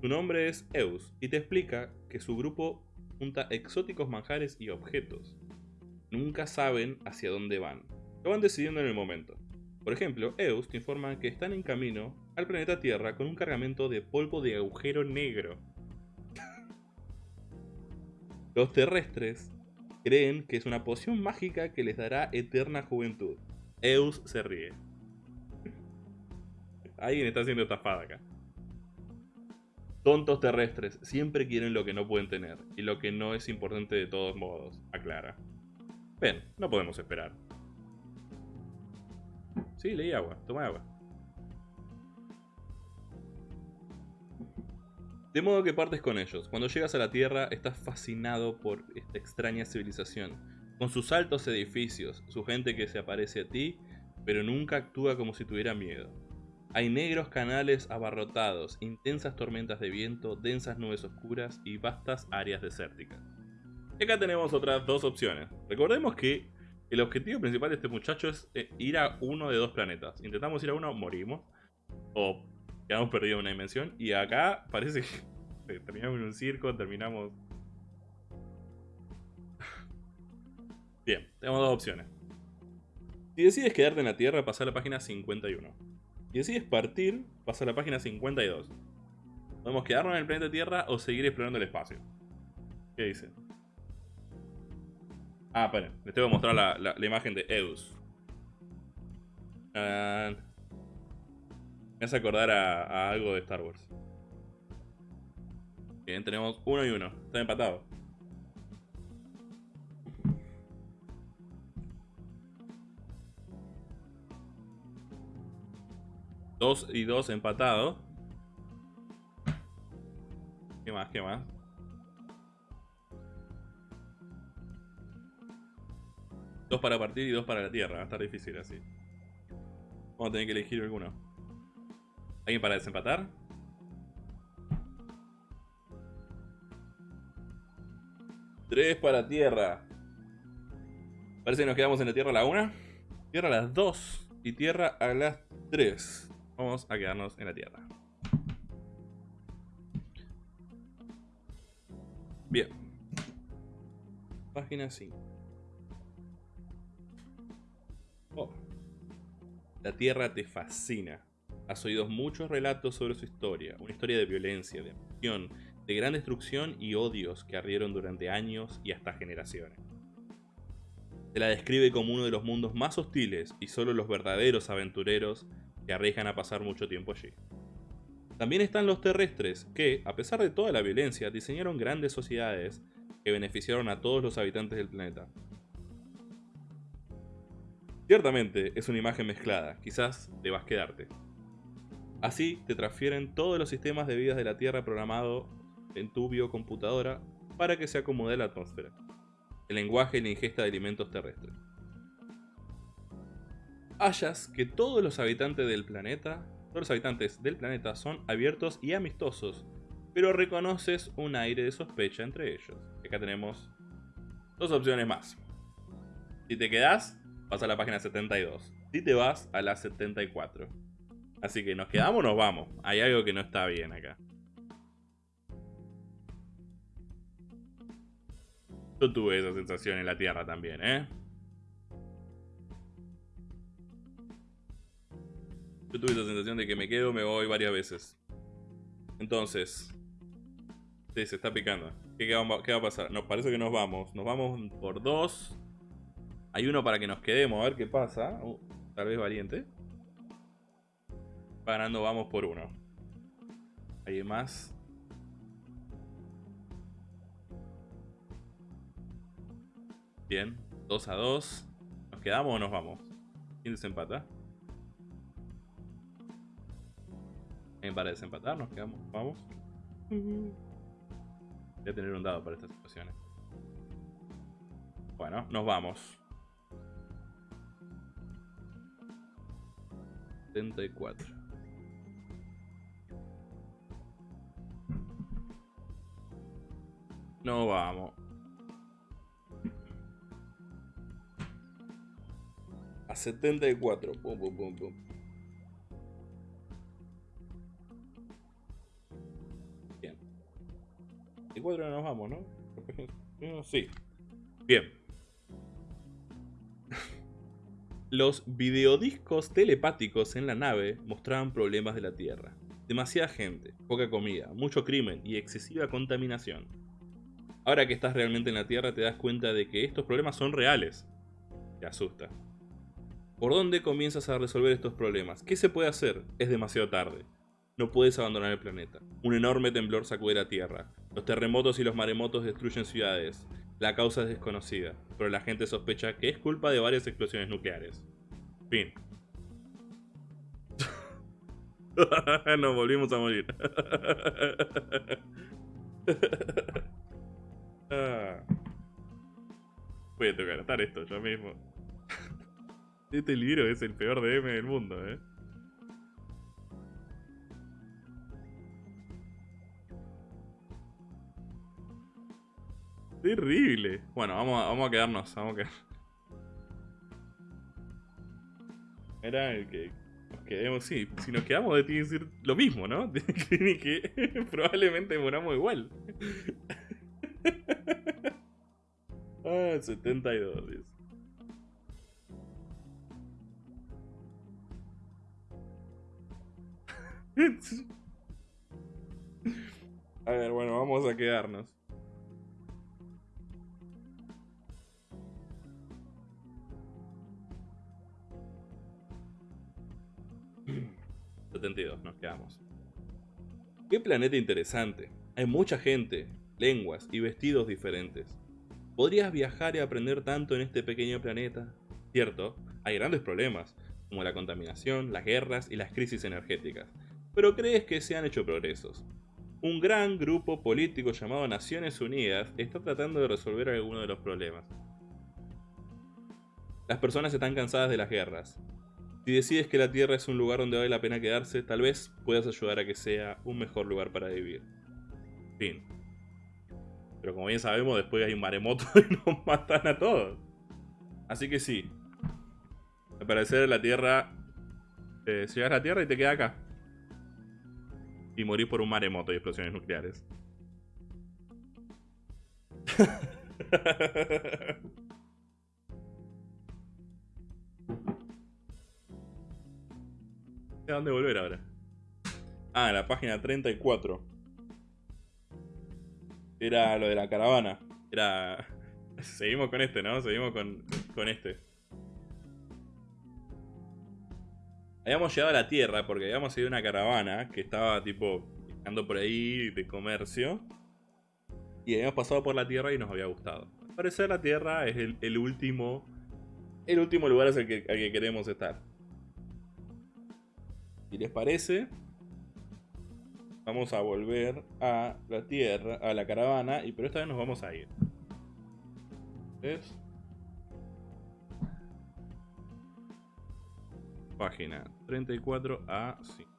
Su nombre es Eus y te explica que su grupo junta exóticos manjares y objetos. Nunca saben hacia dónde van, lo van decidiendo en el momento. Por ejemplo, EUS te informa que están en camino al planeta Tierra con un cargamento de polvo de agujero negro. Los terrestres creen que es una poción mágica que les dará eterna juventud. Eus se ríe. Alguien está haciendo estafada acá. Tontos terrestres siempre quieren lo que no pueden tener y lo que no es importante de todos modos, aclara. Ven, no podemos esperar. Sí, leí agua, toma agua. De modo que partes con ellos. Cuando llegas a la Tierra, estás fascinado por esta extraña civilización, con sus altos edificios, su gente que se aparece a ti, pero nunca actúa como si tuviera miedo. Hay negros canales abarrotados, intensas tormentas de viento, densas nubes oscuras y vastas áreas desérticas. Y acá tenemos otras dos opciones. Recordemos que el objetivo principal de este muchacho es eh, ir a uno de dos planetas. Intentamos ir a uno, morimos. O quedamos perdidos en una dimensión. Y acá parece que terminamos en un circo, terminamos... Bien, tenemos dos opciones. Si decides quedarte en la Tierra, pasa a la página 51. Si decides partir, pasa a la página 52. Podemos quedarnos en el planeta Tierra o seguir explorando el espacio. ¿Qué dice? Ah, esperen, les tengo que mostrar la, imagen de Eus. Uh, me hace acordar a, algo de Star Wars. Bien, tenemos uno y uno. Está empatado. Dos y dos empatados. ¿Qué más? ¿Qué más? Dos para partir y dos para la tierra. Va a estar difícil así. Vamos a tener que elegir alguno. ¿Alguien para desempatar? Tres para tierra. Parece que nos quedamos en la tierra a la una. Tierra a las dos. Y tierra a las tres. Vamos a quedarnos en la tierra. Bien. Página 5. Oh. La tierra te fascina. Has oído muchos relatos sobre su historia, una historia de violencia, de emoción, de gran destrucción y odios que arrieron durante años y hasta generaciones. Se la describe como uno de los mundos más hostiles y solo los verdaderos aventureros que arriesgan a pasar mucho tiempo allí. También están los terrestres, que, a pesar de toda la violencia, diseñaron grandes sociedades que beneficiaron a todos los habitantes del planeta. Ciertamente es una imagen mezclada, quizás debas quedarte. Así te transfieren todos los sistemas de vida de la Tierra programado en tu biocomputadora para que se acomode la atmósfera, el lenguaje y la ingesta de alimentos terrestres. Hallas que todos los habitantes del planeta, todos los habitantes del planeta son abiertos y amistosos, pero reconoces un aire de sospecha entre ellos. Acá tenemos dos opciones más. Si te quedas, vas a la página 72. Si te vas, a la 74. Así que nos quedamos o nos vamos. Hay algo que no está bien acá. Yo tuve esa sensación en la Tierra también, ¿eh? Yo tuve esa sensación de que me quedo, me voy varias veces. Entonces... Sí, se está picando. ¿Qué, va, a pasar? Nos parece que nos vamos. Nos vamos por dos. Hay uno para que nos quedemos, a ver qué pasa. Uh, tal vez valiente ganando, vamos por uno. ¿Hay más? Bien, 2 a 2. ¿Nos quedamos o nos vamos? ¿Quién desempata? ¿Alguien para desempatar? ¿Nos quedamos? ¿Vamos? Voy a tener un dado para estas situaciones. Bueno, nos vamos. 74. No vamos. A 74. Pum, pum, pum, pum. Bien. 74 nos vamos, ¿no? Sí. Bien. Los videodiscos telepáticos en la nave mostraban problemas de la Tierra. Demasiada gente, poca comida, mucho crimen y excesiva contaminación. Ahora que estás realmente en la Tierra te das cuenta de que estos problemas son reales. Te asusta. ¿Por dónde comienzas a resolver estos problemas? ¿Qué se puede hacer? Es demasiado tarde. No puedes abandonar el planeta. Un enorme temblor sacude la Tierra. Los terremotos y los maremotos destruyen ciudades. La causa es desconocida, pero la gente sospecha que es culpa de varias explosiones nucleares. Fin. Nos volvimos a morir. Ah. Voy a tocar esto yo mismo. Este libro es el peor DM del mundo, eh. Terrible. Bueno, vamos a, vamos a quedarnos, vamos a. Era el que nos quedemos, sí, si nos quedamos tiene que decir lo mismo, ¿no? Tiene que probablemente moramos igual. Ah, 72, dice. A ver, bueno, vamos a quedarnos. 72, nos quedamos. Qué planeta interesante. Hay mucha gente, lenguas y vestidos diferentes. ¿Podrías viajar y aprender tanto en este pequeño planeta? Cierto, hay grandes problemas, como la contaminación, las guerras y las crisis energéticas, pero crees que se han hecho progresos. Un gran grupo político llamado Naciones Unidas está tratando de resolver algunos de los problemas. Las personas están cansadas de las guerras, si decides que la Tierra es un lugar donde vale la pena quedarse, tal vez puedas ayudar a que sea un mejor lugar para vivir. Fin. Pero como bien sabemos, después hay un maremoto y nos matan a todos. Así que sí. Al parecer la Tierra... Eh, llegas a la Tierra y te quedas acá. Y morís por un maremoto y explosiones nucleares. ¿A dónde volver ahora? Ah, la página 34. Era lo de la caravana. Era... Seguimos con este, ¿no? Seguimos con, con este. Habíamos llegado a la Tierra porque habíamos ido una caravana que estaba tipo ando por ahí de comercio. Y habíamos pasado por la Tierra y nos había gustado. Al parecer la Tierra es el, último... El último lugar al que, al que queremos estar. Si les parece, vamos a volver a la tierra, a la caravana, y pero esta vez nos vamos a ir. ¿Ves? Página 34 a 5.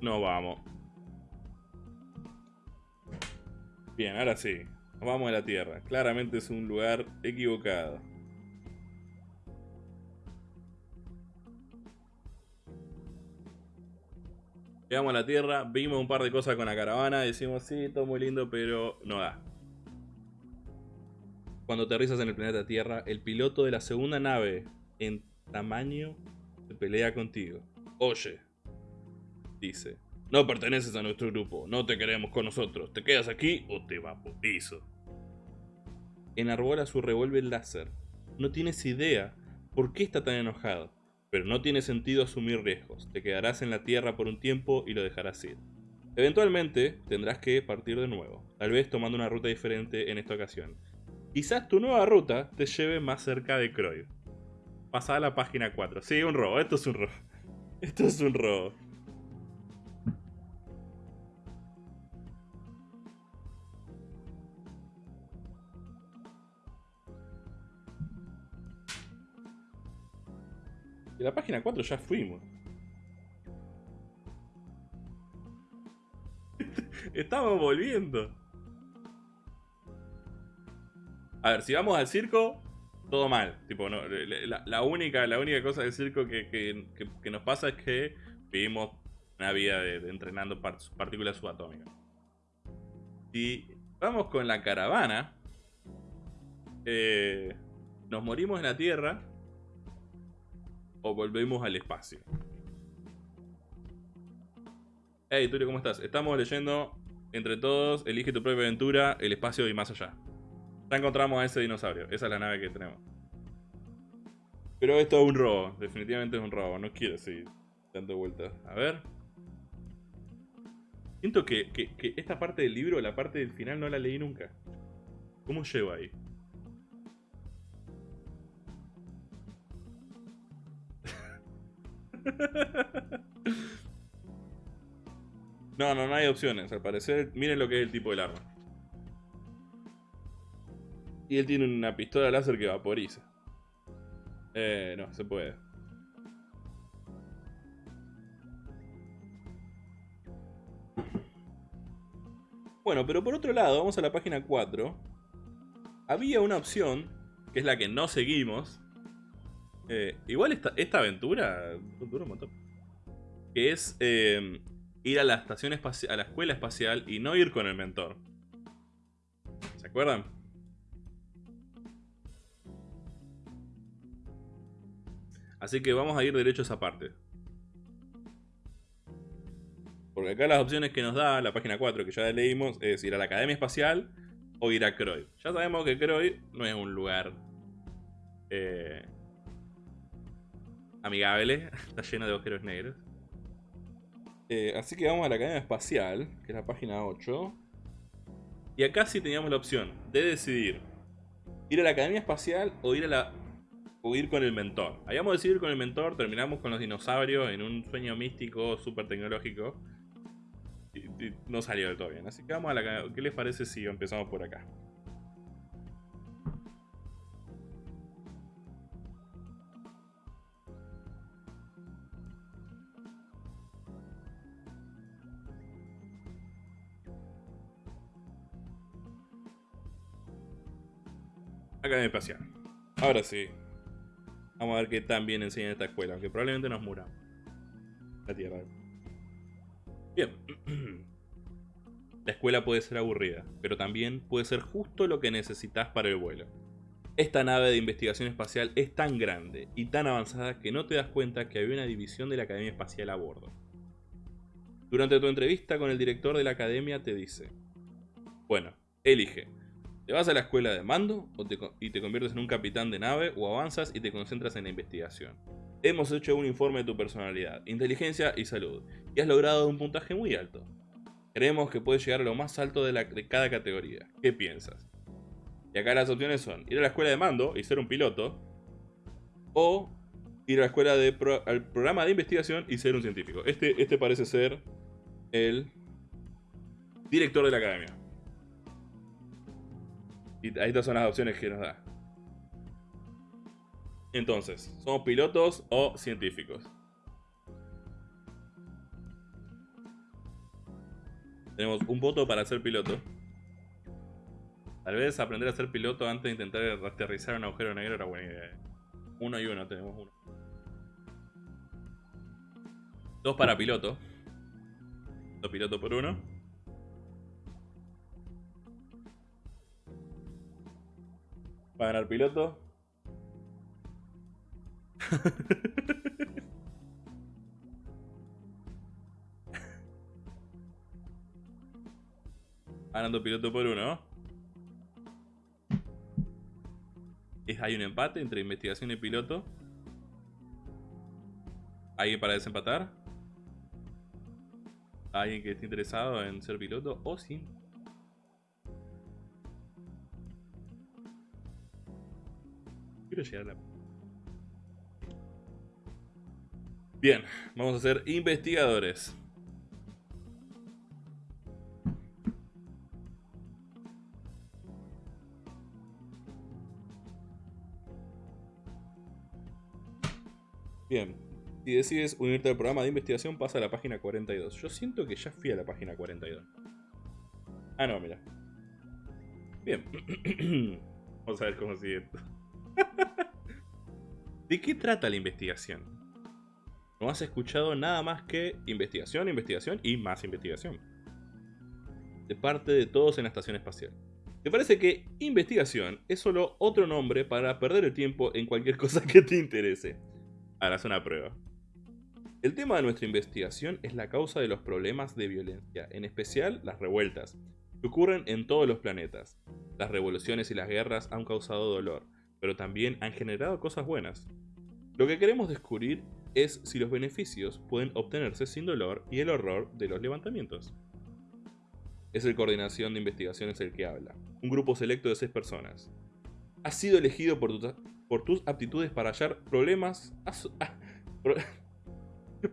No vamos. Bien, ahora sí. Vamos a la Tierra. Claramente es un lugar equivocado. Llegamos a la Tierra, vimos un par de cosas con la caravana, decimos, sí, todo muy lindo, pero no da. Cuando aterrizas en el planeta Tierra, el piloto de la segunda nave en tamaño se pelea contigo. Oye, dice, no perteneces a nuestro grupo, no te queremos con nosotros, te quedas aquí o te vaporizo. Enarbola su revólver láser. No tienes idea por qué está tan enojado, pero no tiene sentido asumir riesgos. Te quedarás en la tierra por un tiempo y lo dejarás ir. Eventualmente tendrás que partir de nuevo, tal vez tomando una ruta diferente en esta ocasión. Quizás tu nueva ruta te lleve más cerca de Croy. Pasa a la página 4. Sí, un robo, esto es un robo. Esto es un robo. De la página 4 ya fuimos. Estamos volviendo. A ver, si vamos al circo, todo mal. Tipo, la, única, la única cosa del circo que, nos pasa es que vivimos una vida de, entrenando partículas subatómicas. Si vamos con la caravana, eh, nos morimos en la Tierra o volvemos al espacio. Hey, Tulio, ¿cómo estás? Estamos leyendo entre todos, elige tu propia aventura, el espacio y más allá. Ya encontramos a ese dinosaurio, esa es la nave que tenemos. Pero esto es un robo, definitivamente es un robo, no quiero seguir dando vueltas. A ver. Siento que, que esta parte del libro, la parte del final, no la leí nunca. ¿Cómo llevo ahí? No, no, no hay opciones. Al parecer, miren lo que es el tipo del arma. Y él tiene una pistola láser que vaporiza. Eh, no, se puede. Bueno, pero por otro lado, vamos a la página 4. Había una opción, que es la que no seguimos. Eh, igual esta, aventura dura un montón. Que es eh, ir a la estación a la escuela espacial y no ir con el mentor. ¿Se acuerdan? Así que vamos a ir derecho a esa parte. Porque acá las opciones que nos da la página 4, que ya leímos, es ir a la Academia Espacial o ir a Croy. Ya sabemos que Croy no es un lugar eh, amigable, está lleno de agujeros negros. Eh, así que vamos a la Academia Espacial, que es la página 8. Y acá sí teníamos la opción de decidir ir a la Academia Espacial o ir a la o ir con el mentor. Habíamos decidido ir con el mentor, terminamos con los dinosaurios en un sueño místico súper tecnológico. Y, no salió del todo bien. Así que vamos a la... ¿Qué les parece si empezamos por acá? Academia Espacial. Ahora sí. Vamos a ver qué tan bien enseña esta escuela, aunque probablemente nos muramos. La Tierra. Bien. La escuela puede ser aburrida, pero también puede ser justo lo que necesitas para el vuelo. Esta nave de investigación espacial es tan grande y tan avanzada que no te das cuenta que había una división de la Academia Espacial a bordo. Durante tu entrevista con el director de la academia te dice, bueno, elige, ¿Te vas a la escuela de mando y te conviertes en un capitán de nave o avanzas y te concentras en la investigación? Hemos hecho un informe de tu personalidad, inteligencia y salud y has logrado un puntaje muy alto. Creemos que puedes llegar a lo más alto de, cada categoría. ¿Qué piensas? Y acá las opciones son ir a la escuela de mando y ser un piloto o ir a la escuela de al programa de investigación y ser un científico. Este, este parece ser el director de la academia. Y estas son las opciones que nos da. Entonces, ¿somos pilotos o científicos? Tenemos un voto para ser piloto. Tal vez aprender a ser piloto antes de intentar aterrizar un agujero negro era buena idea. Uno y uno, tenemos uno. Dos para piloto. Dos pilotos por uno. Va a ganar piloto. Ganando piloto por uno. ¿Hay un empate entre investigación y piloto? ¿Alguien para desempatar? ¿Alguien que esté interesado en ser piloto o sin La... Bien, vamos a ser investigadores. Bien, si decides unirte al programa de investigación, pasa a la página 42. Yo siento que ya fui a la página 42. Ah, no, mira. Bien. Vamos a ver cómo sigue esto. ¿De qué trata la investigación? No has escuchado nada más que investigación, investigación y más investigación. De parte de todos en la estación espacial. ¿Te parece que investigación es solo otro nombre para perder el tiempo en cualquier cosa que te interese? harás una prueba. El tema de nuestra investigación es la causa de los problemas de violencia, en especial las revueltas, que ocurren en todos los planetas. Las revoluciones y las guerras han causado dolor, pero también han generado cosas buenas. Lo que queremos descubrir es si los beneficios pueden obtenerse sin dolor y el horror de los levantamientos. Es el Coordinación de Investigaciones el que habla, un grupo selecto de seis personas. Has sido elegido por, tus aptitudes para hallar problemas...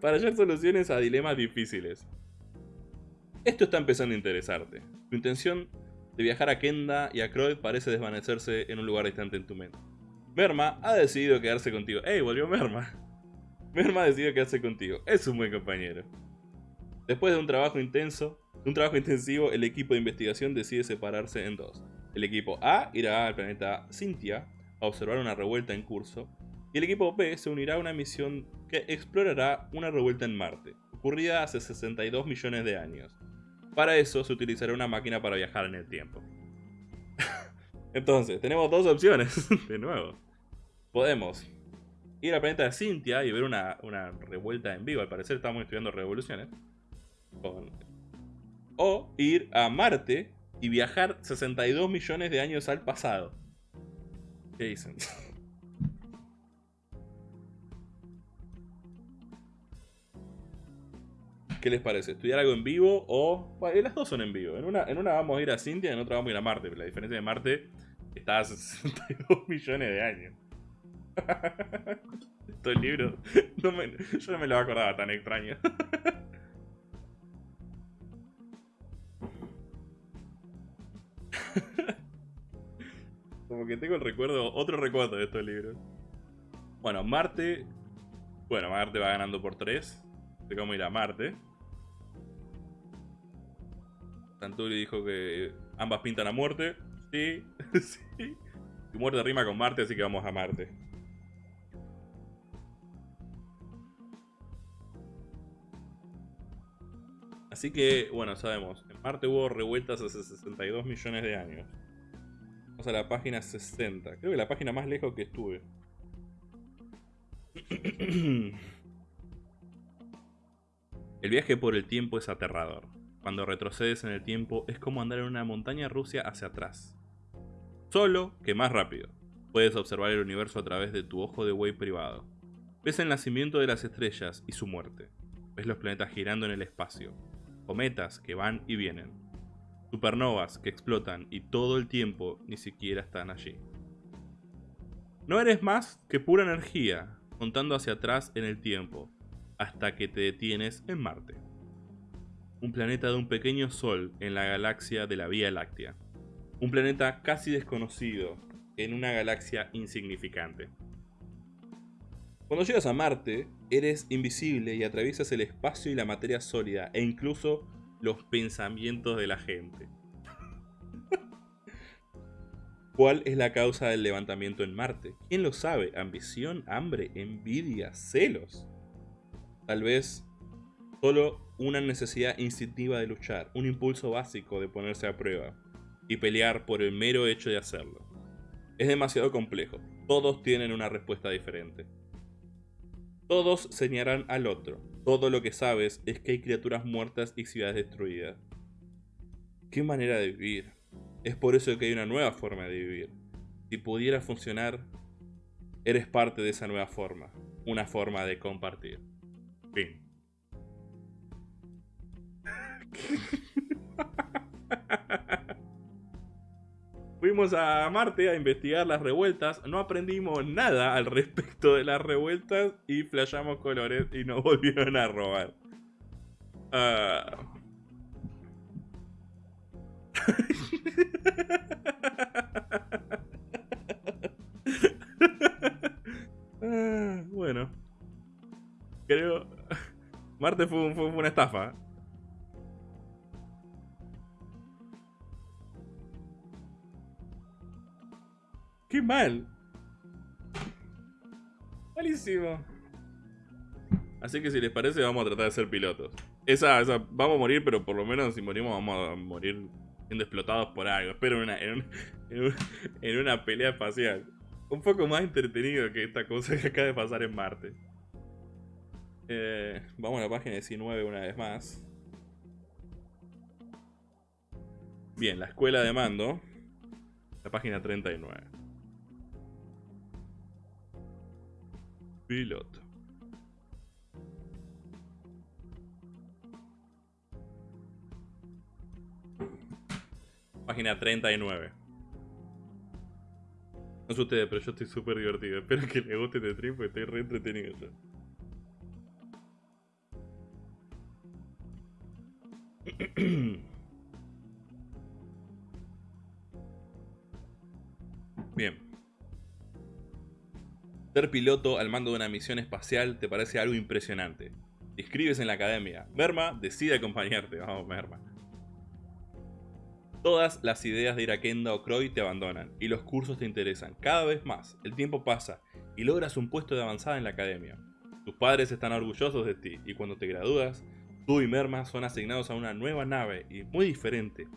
para hallar soluciones a dilemas difíciles. Esto está empezando a interesarte. Tu intención de viajar a Kenda y a Croyd parece desvanecerse en un lugar distante en tu mente. Merma ha decidido quedarse contigo. ¡Ey, volvió Merma! Merma ha decidido quedarse contigo. Es un buen compañero. Después de un trabajo intenso, un trabajo intensivo, el equipo de investigación decide separarse en dos. El equipo A irá al planeta Cynthia a observar una revuelta en curso, y el equipo B se unirá a una misión que explorará una revuelta en Marte, ocurrida hace 62 millones de años. Para eso se utilizará una máquina para viajar en el tiempo. Entonces, tenemos dos opciones, de nuevo. Podemos ir al planeta de Cynthia y ver una, una revuelta en vivo, al parecer estamos estudiando revoluciones. O ir a Marte y viajar 62 millones de años al pasado. ¿Qué dicen? ¿Qué les parece? ¿Estudiar algo en vivo o...? Las dos son en vivo. En una, vamos a ir a Cintia en otra vamos a ir a Marte. Pero la diferencia de Marte está a 62 millones de años. Estos libros... yo no me lo acordaba tan extraño. Como que tengo el recuerdo, otro recuerdo de estos libros. Bueno, Marte... Bueno, Marte va ganando por 3. De cómo ir a Marte. Santuri dijo que ambas pintan a muerte. Sí, sí. Y muerte rima con Marte, así que vamos a Marte. Así que, bueno, sabemos. En Marte hubo revueltas hace 62 millones de años. Vamos a la página 60. Creo que la página más lejos que estuve. El viaje por el tiempo es aterrador. Cuando retrocedes en el tiempo es como andar en una montaña rusa hacia atrás. Solo que más rápido. Puedes observar el universo a través de tu ojo de buey privado. Ves el nacimiento de las estrellas y su muerte. Ves los planetas girando en el espacio. Cometas que van y vienen. Supernovas que explotan y todo el tiempo ni siquiera están allí. No eres más que pura energía, contando hacia atrás en el tiempo, hasta que te detienes en Marte. Un planeta de un pequeño sol en la galaxia de la Vía Láctea. Un planeta casi desconocido en una galaxia insignificante. Cuando llegas a Marte, eres invisible y atraviesas el espacio y la materia sólida e incluso los pensamientos de la gente. ¿Cuál es la causa del levantamiento en Marte? ¿Quién lo sabe? ¿Ambición? ¿Hambre? ¿Envidia? ¿Celos? Tal vez solo una necesidad instintiva de luchar, un impulso básico de ponerse a prueba y pelear por el mero hecho de hacerlo. Es demasiado complejo, todos tienen una respuesta diferente. Todos señalarán al otro, todo lo que sabes es que hay criaturas muertas y ciudades destruidas. ¿Qué manera de vivir? Es por eso que hay una nueva forma de vivir. Si pudiera funcionar, eres parte de esa nueva forma, una forma de compartir. Fuimos a Marte a investigar las revueltas, no aprendimos nada al respecto de las revueltas y flashamos colores y nos volvieron a robar. Ah. Ah, bueno. Creo... Marte fue, una estafa. ¡Qué mal! Malísimo. Así que si les parece vamos a tratar de ser pilotos. Esa, vamos a morir, pero por lo menos si morimos vamos a morir siendo explotados por algo. Espero en una, en una pelea espacial. Un poco más entretenido que esta cosa que acaba de pasar en Marte. Eh, vamos a la página 19 una vez más. Bien, la escuela de mando. La página 39. Piloto. Página 39. No sé ustedes, pero yo estoy súper divertido. Espero que les guste este trip estoy re entretenido. Bien. Ser piloto al mando de una misión espacial te parece algo impresionante. Te inscribes en la academia. Merma decide acompañarte. Vamos, Merma. Todas las ideas de ir a Kenda o Croy te abandonan y los cursos te interesan cada vez más. El tiempo pasa y logras un puesto de avanzada en la academia. Tus padres están orgullosos de ti y cuando te gradúas, tú y Merma son asignados a una nueva nave y muy diferente,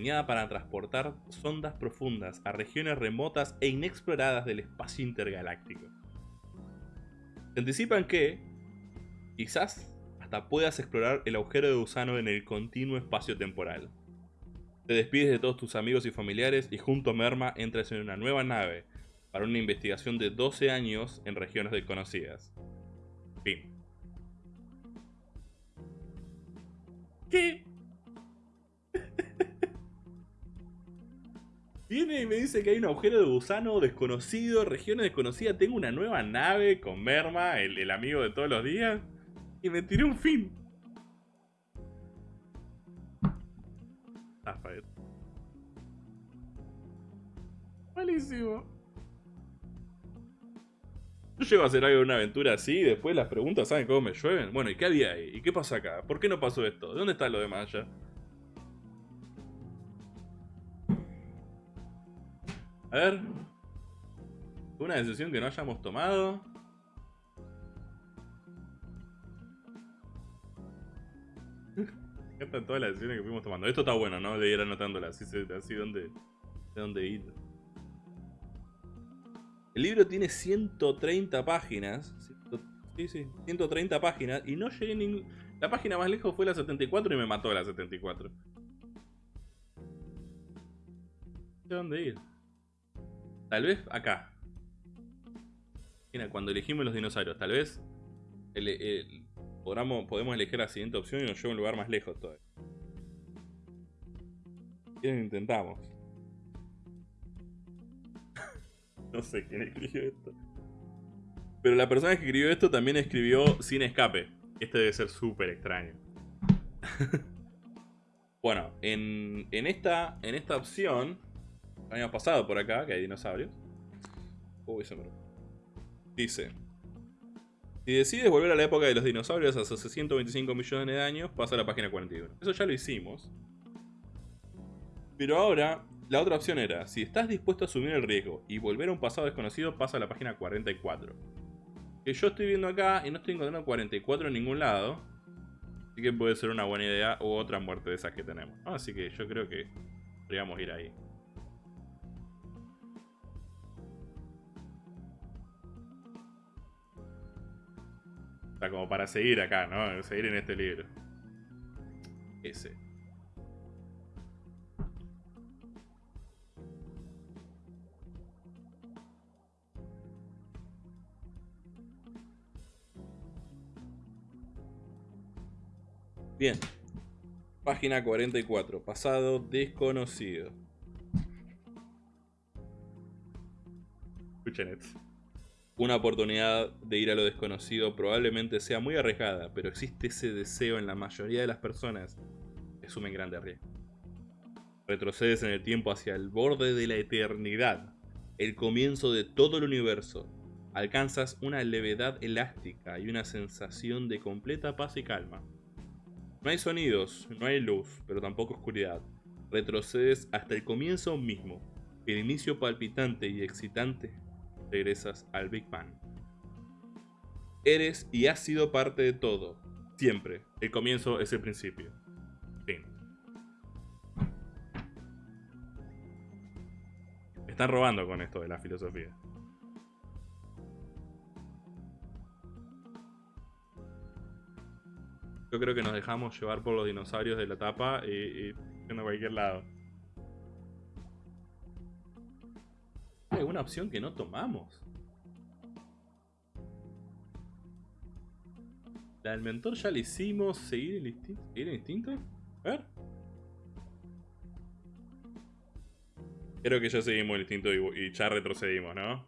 diseñada para transportar sondas profundas a regiones remotas e inexploradas del espacio intergaláctico. Se anticipan que, quizás, hasta puedas explorar el agujero de gusano en el continuo espacio temporal. Te despides de todos tus amigos y familiares y junto a Merma entras en una nueva nave para una investigación de 12 años en regiones desconocidas. Fin. ¿Qué? Viene y me dice que hay un agujero de gusano desconocido, regiones desconocidas. Tengo una nueva nave con Merma, el, amigo de todos los días. Y me tiré un fin. Rafael. Malísimo. Yo llego a hacer algo de una aventura así y después las preguntas saben cómo me llueven. Bueno, ¿y qué había ahí? ¿Y qué pasa acá? ¿Por qué no pasó esto? ¿De dónde está lo demás allá? A ver. Una decisión que no hayamos tomado. están todas las decisiones que fuimos tomando. Esto está bueno, ¿no? De ir anotándolas. Así, así donde, de dónde ir. El libro tiene 130 páginas. Sí, sí, 130 páginas. Y no llegué ningún... La página más lejos fue la 74 y me mató la 74. ¿De dónde ir? Tal vez acá. Mira, cuando elegimos los dinosaurios, tal vez el, el, podemos elegir la siguiente opción y nos lleva a un lugar más lejos todavía. ¿Quién intentamos? no sé quién escribió esto. Pero la persona que escribió esto también escribió sin escape. Este debe ser súper extraño. bueno, en, en, esta, en esta opción, habíamos pasado por acá, que hay dinosaurios. Uy, se me... Dice, si decides volver a la época de los dinosaurios hace 125 millones de años, pasa a la página 41. Eso ya lo hicimos. Pero ahora, la otra opción era, si estás dispuesto a asumir el riesgo y volver a un pasado desconocido, pasa a la página 44. Que yo estoy viendo acá y no estoy encontrando 44 en ningún lado. Así que puede ser una buena idea o otra muerte de esas que tenemos. Así que yo creo que podríamos ir ahí. O sea, como para seguir acá, ¿no? Seguir en este libro. Ese. Bien. Página 44. Pasado desconocido. Escuchen esto. Una oportunidad de ir a lo desconocido probablemente sea muy arriesgada, pero existe ese deseo en la mayoría de las personas que asumen grandes riesgos. Retrocedes en el tiempo hacia el borde de la eternidad, el comienzo de todo el universo. Alcanzas una levedad elástica y una sensación de completa paz y calma. No hay sonidos, no hay luz, pero tampoco oscuridad. Retrocedes hasta el comienzo mismo, el inicio palpitante y excitante regresas al Big Bang. Eres y has sido parte de todo. Siempre. El comienzo es el principio. Fin. Están robando con esto de la filosofía. Yo creo que nos dejamos llevar por los dinosaurios de la tapa y, y a cualquier lado. ¿Hay alguna opción que no tomamos? La del mentor ya la hicimos. ¿Seguir el instinto? ¿Seguir el instinto? A ver. Creo que ya seguimos el instinto y, y ya retrocedimos, ¿no?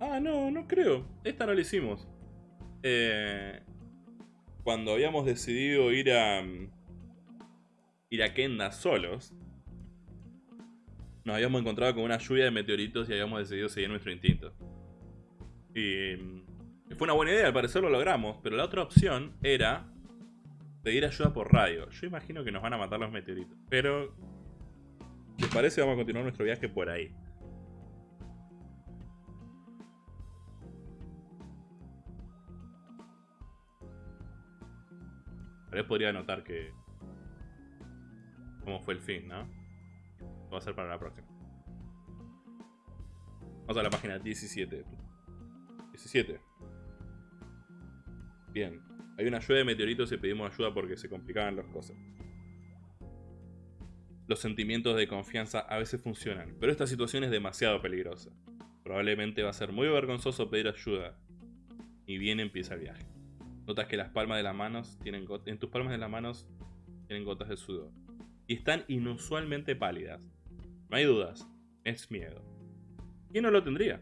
Ah, no, no creo. Esta no la hicimos. Eh, cuando habíamos decidido ir a... mm, Ir a Kenda solos. Nos habíamos encontrado con una lluvia de meteoritos y habíamos decidido seguir nuestro instinto. Y... mm, Fue una buena idea, al parecer lo logramos. Pero la otra opción era... Pedir ayuda por radio. Yo imagino que nos van a matar los meteoritos. Pero... Si parece, vamos a continuar nuestro viaje por ahí. Tal vez podría anotar que... Cómo fue el fin, ¿no? Va a hacer para la próxima. Vamos a la página 17. 17. Bien. Hay una lluvia de meteoritos y pedimos ayuda porque se complicaban las cosas. Los sentimientos de confianza a veces funcionan, pero esta situación es demasiado peligrosa. Probablemente va a ser muy vergonzoso pedir ayuda. Y bien empieza el viaje. Notas que las palmas de las manos tienen en tus palmas de las manos tienen gotas de sudor. Y están inusualmente pálidas. No hay dudas, es miedo. ¿Quién no lo tendría?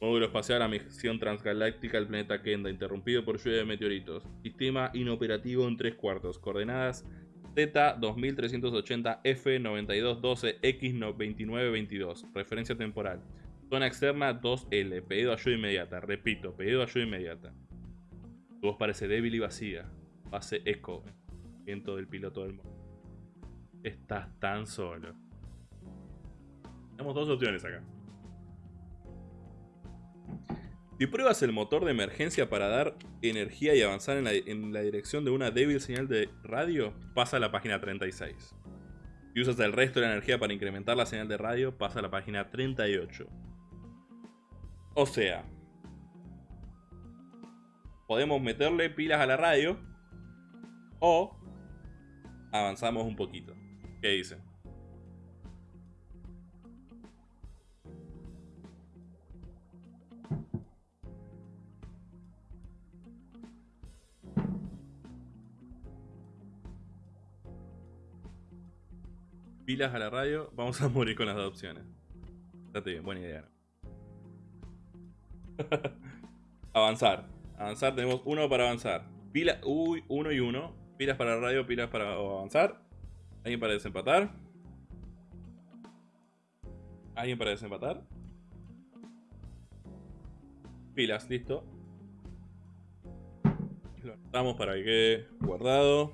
Módulo espacial a misión transgaláctica al planeta Kenda, interrumpido por lluvia de meteoritos. Sistema inoperativo en tres cuartos. Coordenadas Z2380 F9212 X2922. Referencia temporal. Zona externa 2L. Pedido ayuda inmediata. Repito, pedido ayuda inmediata. Tu voz parece débil y vacía. Hace eco. Viento del piloto del mono. Estás tan solo. Tenemos dos opciones acá. Si pruebas el motor de emergencia para dar energía y avanzar en la, dirección de una débil señal de radio, pasa a la página 36. Si usas el resto de la energía para incrementar la señal de radio, pasa a la página 38. O sea, podemos meterle pilas a la radio o avanzamos un poquito. ¿Qué dicen? Pilas a la radio, vamos a morir con las dos opciones. Estate bien, buena idea. avanzar. Avanzar, tenemos uno para avanzar. Pila, uy, uno y uno. Pilas para la radio, pilas para avanzar. ¿Alguien para desempatar? ¿Alguien para desempatar? Pilas, listo. Lo anotamos para que quede guardado.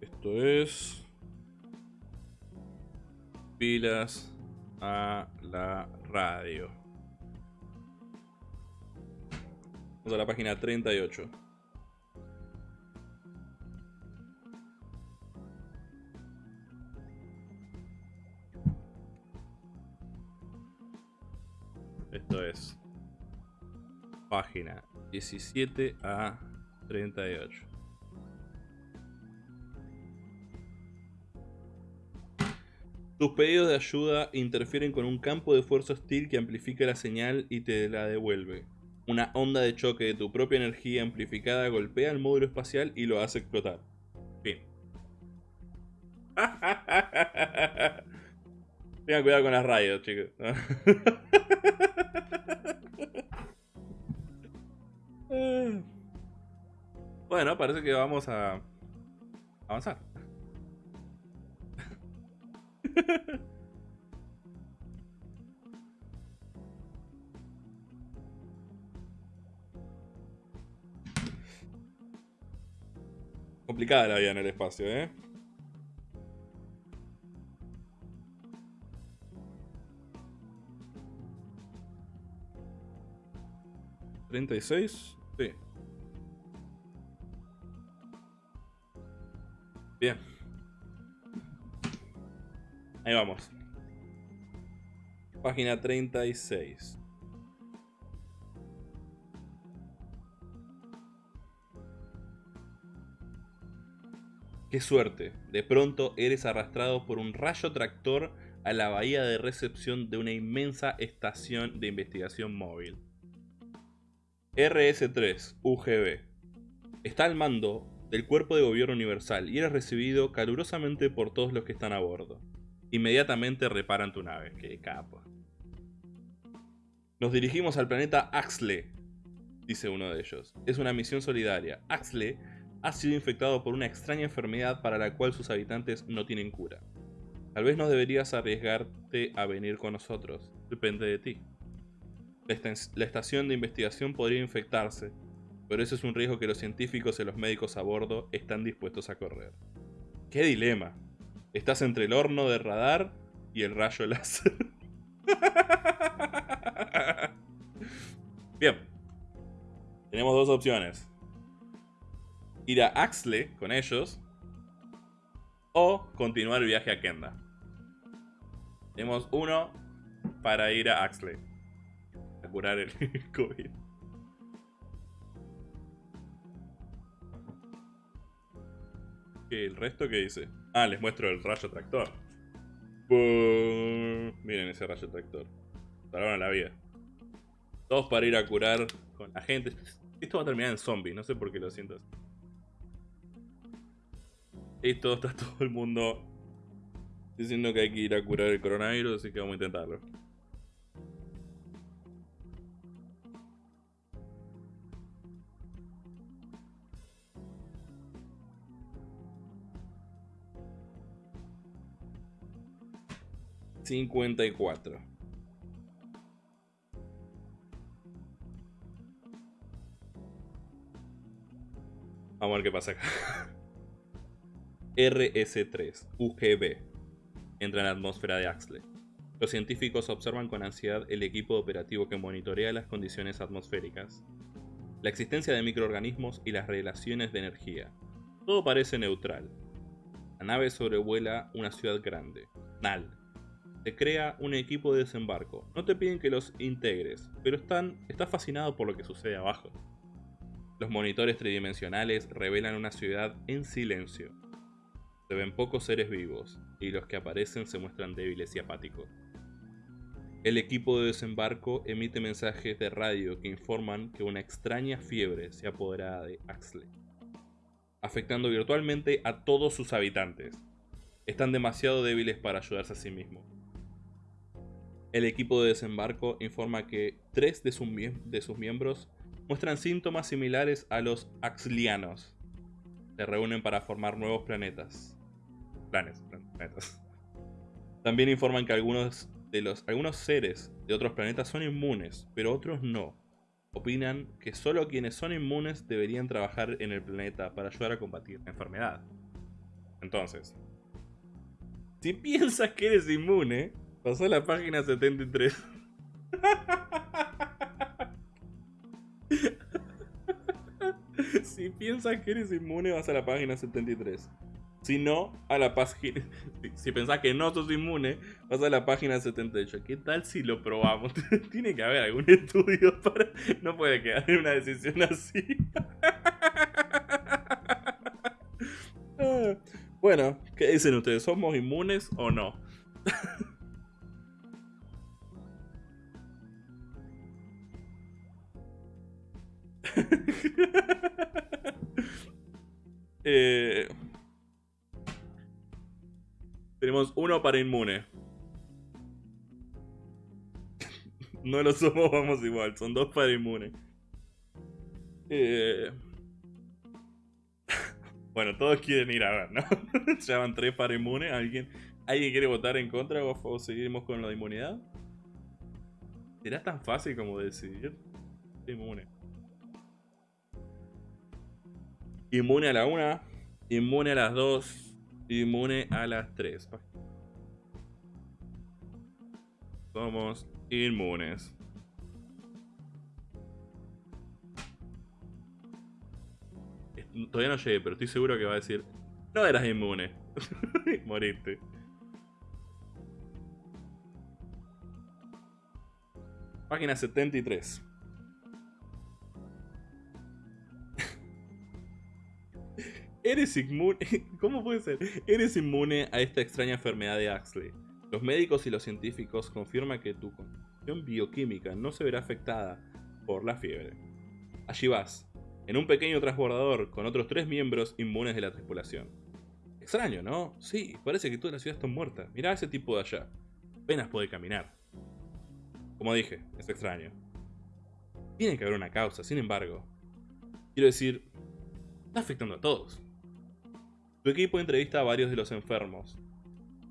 Esto es... Pilas a la radio. Vamos a la página 38. Esto es página 17 a 38. Tus pedidos de ayuda interfieren con un campo de fuerza hostil que amplifica la señal y te la devuelve. Una onda de choque de tu propia energía amplificada golpea el módulo espacial y lo hace explotar. Fin. Tengan cuidado con las radios, chicos. Bueno, parece que vamos a avanzar. Complicada la vida en el espacio, ¿eh? ¿36? Bien. Ahí vamos. Página 36. Qué suerte, de pronto eres arrastrado por un rayo tractor a la bahía de recepción de una inmensa estación de investigación móvil. RS-3 UGB. Está al mando del Cuerpo de Gobierno Universal y eres recibido calurosamente por todos los que están a bordo. Inmediatamente reparan tu nave, que capo. Nos dirigimos al planeta Axle, dice uno de ellos. Es una misión solidaria. Axle ha sido infectado por una extraña enfermedad para la cual sus habitantes no tienen cura. Tal vez no deberías arriesgarte a venir con nosotros. Depende de ti. La estación de investigación podría infectarse, pero ese es un riesgo que los científicos y los médicos a bordo están dispuestos a correr. ¡Qué dilema! Estás entre el horno de radar y el rayo láser. Bien. Tenemos dos opciones. Ir a Axle con ellos. O continuar el viaje a Kenda. Tenemos uno para ir a Axle. A curar el COVID. ¿El resto qué dice? Ah, les muestro el rayo tractor. Miren ese rayo tractor. Salvaron la vida. Todos para ir a curar con la gente. Esto va a terminar en zombie, no sé por qué lo siento así. Esto está todo el mundo diciendo que hay que ir a curar el coronavirus, así que vamos a intentarlo. 54. Vamos a ver qué pasa acá. RS-3, UGB. Entra en la atmósfera de Axley. Los científicos observan con ansiedad el equipo operativo que monitorea las condiciones atmosféricas, la existencia de microorganismos y las relaciones de energía. Todo parece neutral. La nave sobrevuela una ciudad grande, Nal, crea un equipo de desembarco. No te piden que los integres, pero están, estás fascinado por lo que sucede abajo. Los monitores tridimensionales revelan una ciudad en silencio. Se ven pocos seres vivos, y los que aparecen se muestran débiles y apáticos. El equipo de desembarco emite mensajes de radio que informan que una extraña fiebre se apodera de Axley, afectando virtualmente a todos sus habitantes. Están demasiado débiles para ayudarse a sí mismos. El equipo de desembarco informa que tres de sus, miembros muestran síntomas similares a los axlianos. Se reúnen para formar nuevos planetas. Planes, planetas. También informan que algunos, seres de otros planetas son inmunes, pero otros no. Opinan que solo quienes son inmunes deberían trabajar en el planeta para ayudar a combatir la enfermedad. Entonces, si piensas que eres inmune, Pasó a la página 73. si piensas que eres inmune, vas a la página 73. Si no, a la página. Si pensás que no sos inmune, vas a la página 78. ¿Qué tal si lo probamos? Tiene que haber algún estudio para. No puede quedar en una decisión así. Ah, bueno, ¿qué dicen ustedes? ¿Somos inmunes o no? Eh, tenemos uno para inmune. no lo somos, vamos igual. Son dos para inmune. Eh, bueno, todos quieren ir a ver, ¿no? Llaman tres para inmune. ¿Alguien, ¿Alguien quiere votar en contra o seguimos con la inmunidad? ¿Será tan fácil como decidir? Inmune. Inmune a la 1, inmune a las 2, inmune a las 3. Somos inmunes. Todavía no llegué, pero estoy seguro que va a decir, no eras inmune. Moriste. Página 73. Eres inmune. ¿Cómo puede ser? Eres inmune a esta extraña enfermedad de Axley. Los médicos y los científicos confirman que tu condición bioquímica no se verá afectada por la fiebre. Allí vas, en un pequeño transbordador con otros tres miembros inmunes de la tripulación. Extraño, ¿no? Sí, parece que toda la ciudad está muerta. Mirá a ese tipo de allá. Apenas puede caminar. Como dije, es extraño. Tiene que haber una causa, sin embargo. Quiero decir, está afectando a todos. Tu equipo entrevista a varios de los enfermos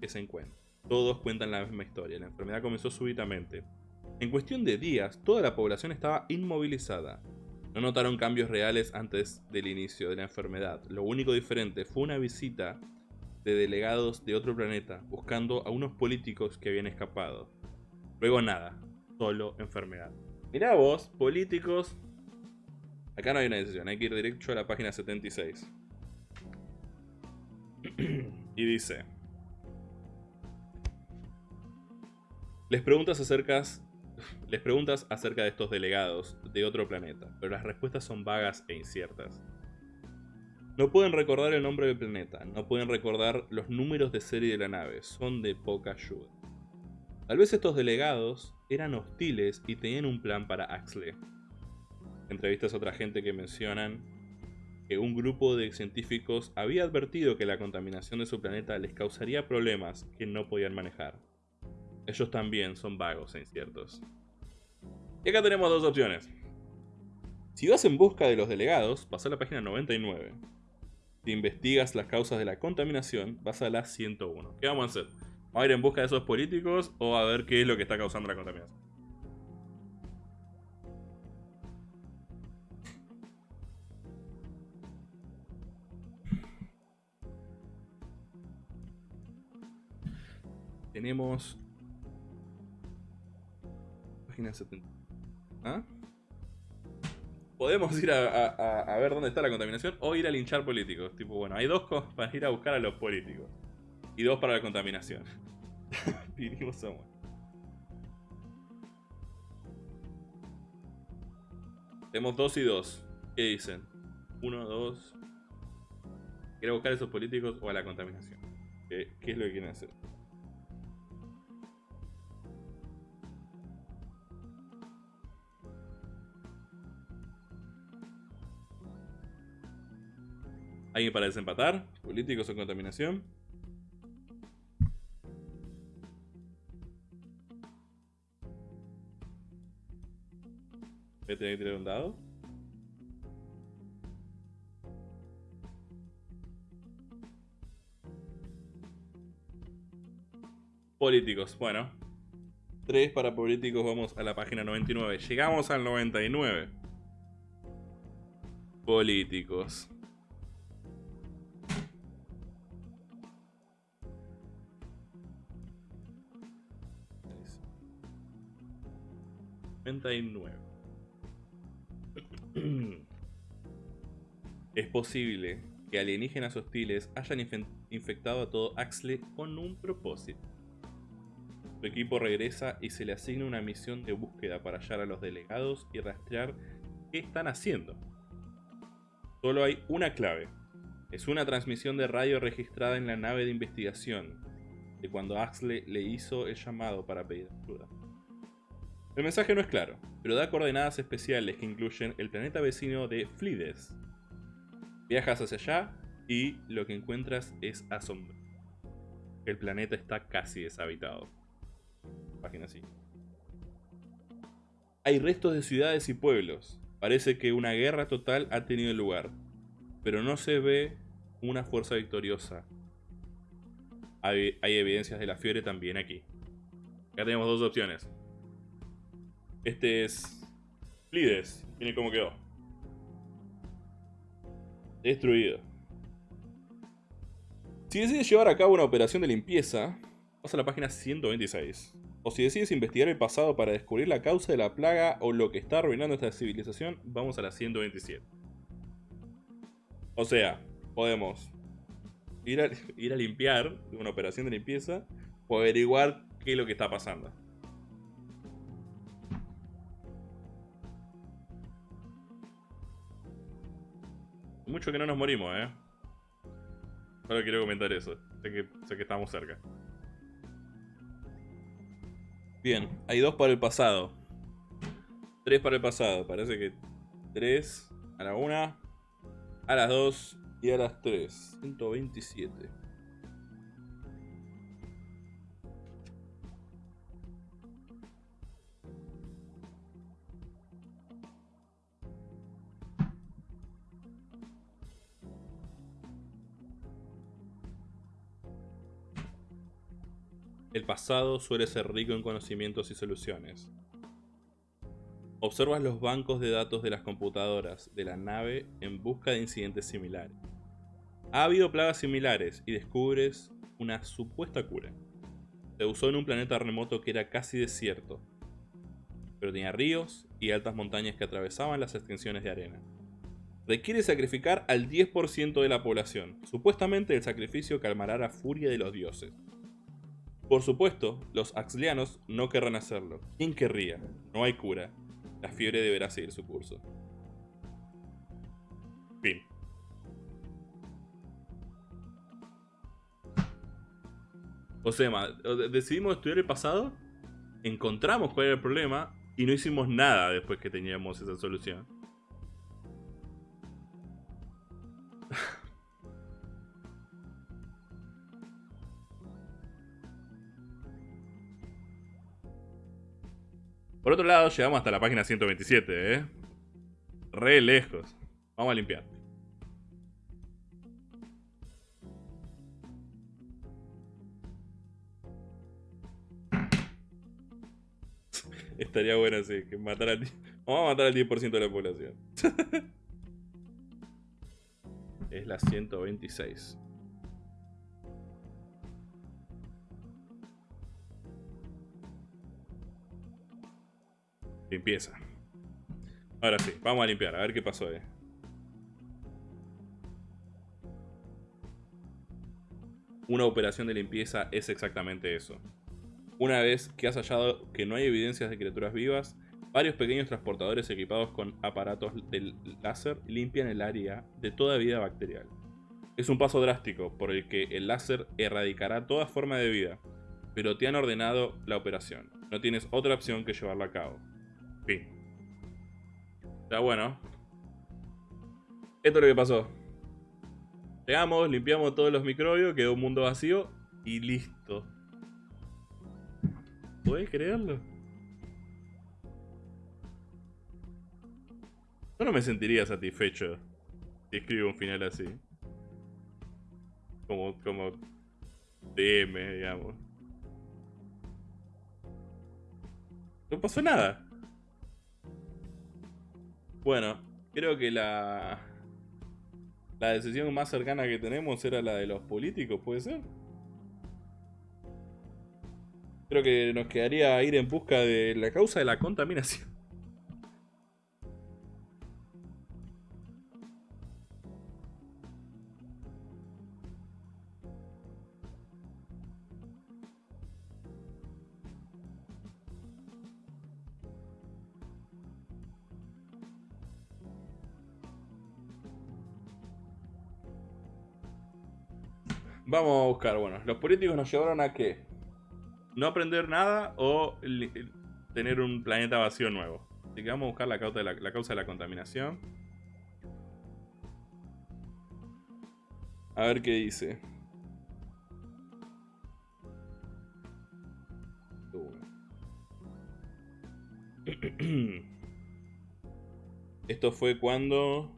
que se encuentran. Todos cuentan la misma historia. La enfermedad comenzó súbitamente. En cuestión de días, toda la población estaba inmovilizada. No notaron cambios reales antes del inicio de la enfermedad. Lo único diferente fue una visita de delegados de otro planeta buscando a unos políticos que habían escapado. Luego nada, solo enfermedad. Mirá vos, políticos. Acá no hay una decisión, hay que ir directo a la página 76. y dice... Les preguntas acerca les preguntas acerca de estos delegados de otro planeta, pero las respuestas son vagas e inciertas. No pueden recordar el nombre del planeta, no pueden recordar los números de serie de la nave, son de poca ayuda. Tal vez estos delegados eran hostiles y tenían un plan para Axley. Entrevistas a otra gente que mencionan un grupo de científicos había advertido que la contaminación de su planeta les causaría problemas que no podían manejar. Ellos también son vagos e inciertos. Y acá tenemos dos opciones. Si vas en busca de los delegados, vas a la página 99. Si investigas las causas de la contaminación, vas a la 101. ¿Qué vamos a hacer? ¿Vamos a ir en busca de esos políticos o a ver qué es lo que está causando la contaminación? Tenemos... Página 70. ¿Ah? Podemos ir a, ver dónde está la contaminación o ir a linchar políticos. Tipo, bueno, hay dos cosas para ir a buscar a los políticos. Y dos para la contaminación. Vinimos a Tenemos dos y dos. ¿Qué dicen? Uno, dos. ¿Quiere buscar a esos políticos o a la contaminación? ¿Qué, qué es lo que quieren hacer? ¿Alguien para desempatar? ¿Políticos o contaminación? Voy a tener que tirar un dado. Políticos, bueno. Tres para políticos, vamos a la página 99. Llegamos al 99. Políticos. 99. es posible que alienígenas hostiles hayan infectado a todo Axley con un propósito. Su equipo regresa y se le asigna una misión de búsqueda para hallar a los delegados y rastrear qué están haciendo. Solo hay una clave. Es una transmisión de radio registrada en la nave de investigación de cuando Axley le hizo el llamado para pedir ayuda. El mensaje no es claro, pero da coordenadas especiales que incluyen el planeta vecino de Flides. Viajas hacia allá y lo que encuentras es asombro. El planeta está casi deshabitado. Página 5. Hay restos de ciudades y pueblos. Parece que una guerra total ha tenido lugar, pero no se ve una fuerza victoriosa. Hay, hay evidencias de la fiebre también aquí. Acá tenemos dos opciones. Este es Flides. Miren cómo quedó. Destruido. Si decides llevar a cabo una operación de limpieza, vas a la página 126. O si decides investigar el pasado para descubrir la causa de la plaga o lo que está arruinando esta civilización, vamos a la 127. O sea, podemos ir a, ir a limpiar una operación de limpieza o averiguar qué es lo que está pasando. Mucho que no nos morimos, ¿eh? Solo quiero comentar eso. Sé que, sé que estamos cerca. Bien, hay dos para el pasado. Tres para el pasado. Parece que tres a la una, a las dos y a las tres. 127. El pasado suele ser rico en conocimientos y soluciones. Observas los bancos de datos de las computadoras de la nave en busca de incidentes similares. Ha habido plagas similares y descubres una supuesta cura. Se usó en un planeta remoto que era casi desierto, pero tenía ríos y altas montañas que atravesaban las extensiones de arena. Requiere sacrificar al 10% de la población. Supuestamente el sacrificio calmará la furia de los dioses. Por supuesto, los axlianos no querrán hacerlo. ¿Quién querría? No hay cura. La fiebre deberá seguir su curso. Fin. O sea, decidimos estudiar el pasado, encontramos cuál era el problema y no hicimos nada después que teníamos esa solución. Por otro lado, llegamos hasta la página 127, ¿eh? Re lejos. Vamos a limpiar. Estaría bueno así, que matar al... Vamos a matar al 10% de la población. es la 126. Limpieza. Ahora sí, vamos a limpiar, a ver qué pasó ahí. Una operación de limpieza es exactamente eso. Una vez que has hallado que no hay evidencias de criaturas vivas, varios pequeños transportadores equipados con aparatos del láser limpian el área de toda vida bacterial. Es un paso drástico por el que el láser erradicará toda forma de vida, pero te han ordenado la operación. No tienes otra opción que llevarla a cabo. Está bueno. Esto es lo que pasó. Llegamos, limpiamos todos los microbios, quedó un mundo vacío y listo. ¿Puedes creerlo? Yo no me sentiría satisfecho si escribo un final así. Como, como DM, digamos. No pasó nada. Bueno, creo que la, la decisión más cercana que tenemos era la de los políticos, ¿puede ser? Creo que nos quedaría ir en busca de la causa de la contaminación. Vamos a buscar, bueno, los políticos nos llevaron a qué? No aprender nada o tener un planeta vacío nuevo. Así que vamos a buscar la causa de la, causa de la contaminación. A ver qué dice. Esto fue cuando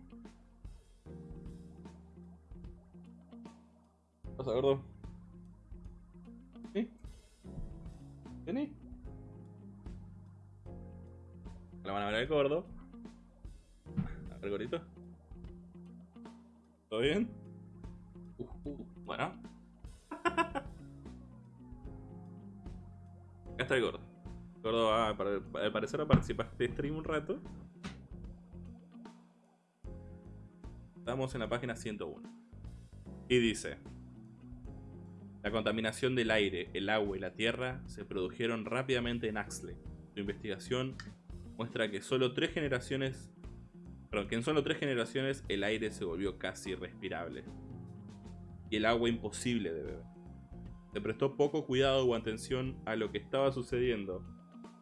pasa, gordo? ¿Sí? ¿Vení? La van a ver el gordo. A ver, gordito. ¿Todo bien? Uh, uh, bueno. Acá está el gordo. El gordo va, al parecer a participar de este stream un rato. Estamos en la página 101. Y dice... La contaminación del aire, el agua y la tierra se produjeron rápidamente en Axley. Su investigación muestra que solo tres generaciones Perdón, en solo tres generaciones el aire se volvió casi irrespirable. Y el agua imposible de beber. Se prestó poco cuidado o atención a lo que estaba sucediendo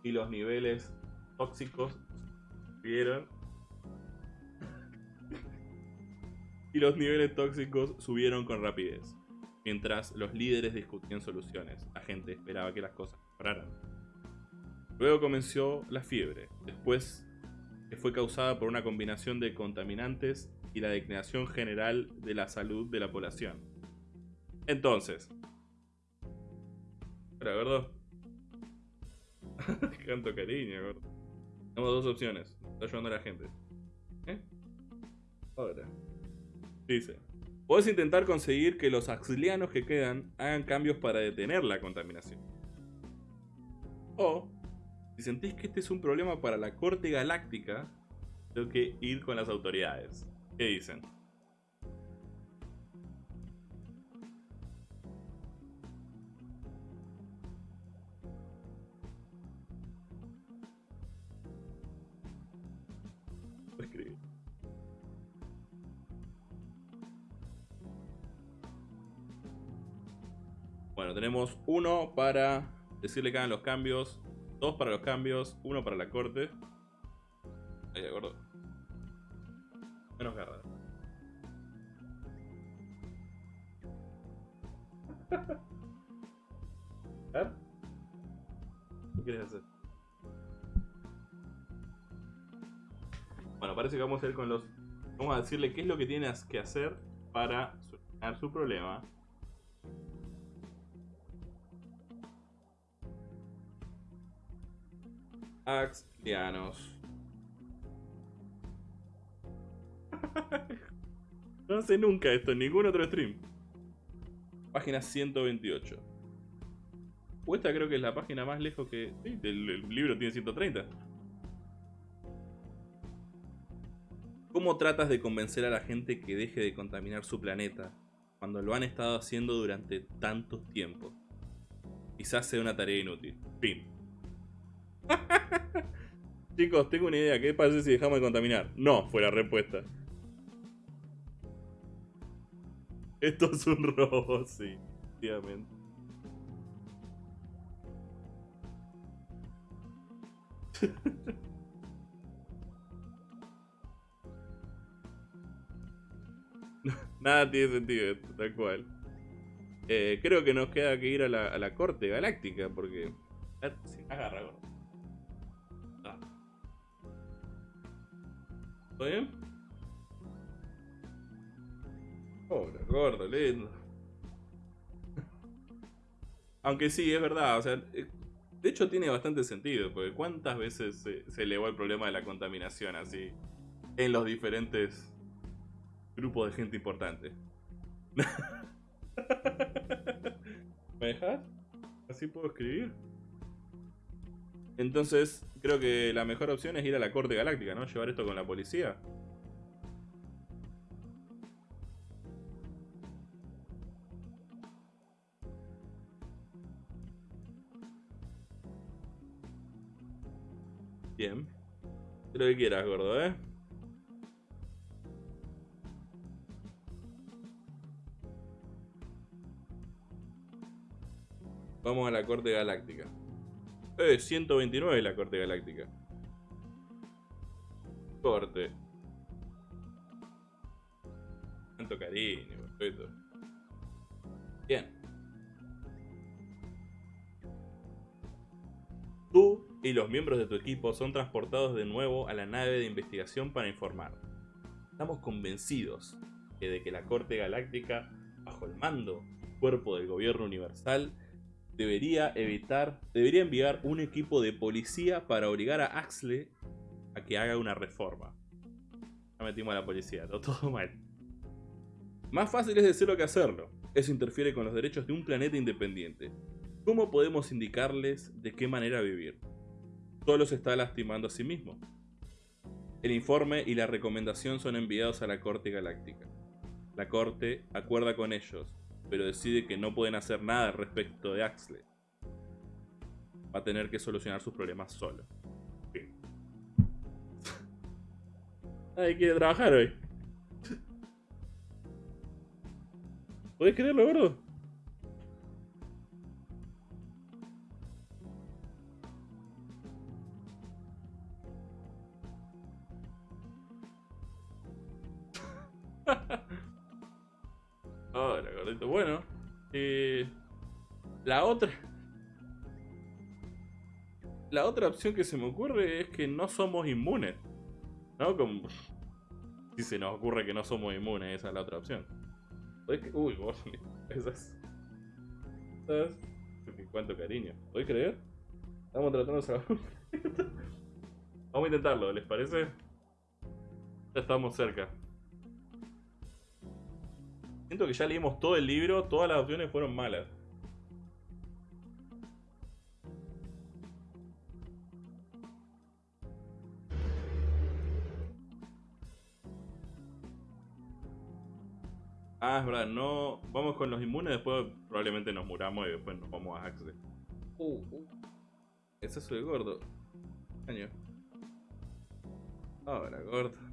y los niveles tóxicos subieron. y los niveles tóxicos subieron con rapidez. Mientras los líderes discutían soluciones, la gente esperaba que las cosas mejoraran. Luego comenzó la fiebre, después que fue causada por una combinación de contaminantes y la declinación general de la salud de la población. Entonces, Espera, gordo. Canto cariño, gordo. Tenemos dos opciones. Está ayudando a la gente. ¿Eh? Ahora. Dice. Puedes intentar conseguir que los axilianos que quedan hagan cambios para detener la contaminación. O, si sentís que este es un problema para la corte galáctica, tengo que ir con las autoridades. ¿Qué dicen? Tenemos uno para decirle que hagan los cambios, dos para los cambios, uno para la corte. Ahí, de acuerdo. Menos garra. ¿Eh? ¿Qué quieres hacer? Bueno, parece que vamos a ir con los... Vamos a decirle qué es lo que tienes que hacer para solucionar su problema. Axlianos. no hace nunca esto en ningún otro stream. Página 128. O esta creo que es la página más lejos que... Sí, el, el libro tiene 130. ¿Cómo tratas de convencer a la gente que deje de contaminar su planeta cuando lo han estado haciendo durante tanto tiempo? Quizás sea una tarea inútil. Fin. Chicos, tengo una idea. ¿Qué pasa si dejamos de contaminar? No, fue la respuesta. Esto es un robo, sí. Efectivamente. Nada tiene sentido esto, tal cual. Eh, creo que nos queda que ir a la, corte galáctica porque... Agarra, gordo. ¿Todo bien? Pobre, gordo, lindo. Aunque sí, es verdad, o sea... eh, De hecho tiene bastante sentido, porque ¿cuántas veces se, se elevó el problema de la contaminación así? En los diferentes grupo de gente importante. ¿Me dejas? ¿Así puedo escribir? Entonces, creo que la mejor opción es ir a la Corte Galáctica, ¿no? Llevar esto con la policía. Bien. Lo que quieras, gordo, ¿eh? Vamos a la Corte Galáctica. Eh, 129 la Corte Galáctica. Corte. Tanto cariño, perfecto. Bien. Tú y los miembros de tu equipo son transportados de nuevo a la nave de investigación para informar. Estamos convencidos de que la Corte Galáctica, bajo el mando cuerpo del gobierno universal, debería evitar, debería enviar un equipo de policía para obligar a Axle a que haga una reforma. Ya metimos a la policía, todo, todo mal. Más fácil es decirlo que hacerlo. Eso interfiere con los derechos de un planeta independiente. ¿Cómo podemos indicarles de qué manera vivir? Solo se está lastimando a sí mismo. El informe y la recomendación son enviados a la Corte Galáctica. La Corte acuerda con ellos, pero decide que no pueden hacer nada respecto de Axley. Va a tener que solucionar sus problemas solo. Nadie quiere trabajar hoy. ¿Puedes creerlo, gordo? Bueno, eh, la otra. La otra opción que se me ocurre es que no somos inmunes. ¿No? Como... Si se nos ocurre que no somos inmunes, esa es la otra opción. Uy, gordo, esas. ¿Sabes? Cuánto cariño. ¿Puedes creer? Estamos tratando de salvar. Vamos a intentarlo, ¿les parece? Ya estamos cerca. Siento que ya leímos todo el libro, todas las opciones fueron malas. Ah, es verdad, no. Vamos con los inmunes, después probablemente nos muramos y después nos vamos a Axel. Uh, uh. Ese es el gordo. Año. Ahora, gordo.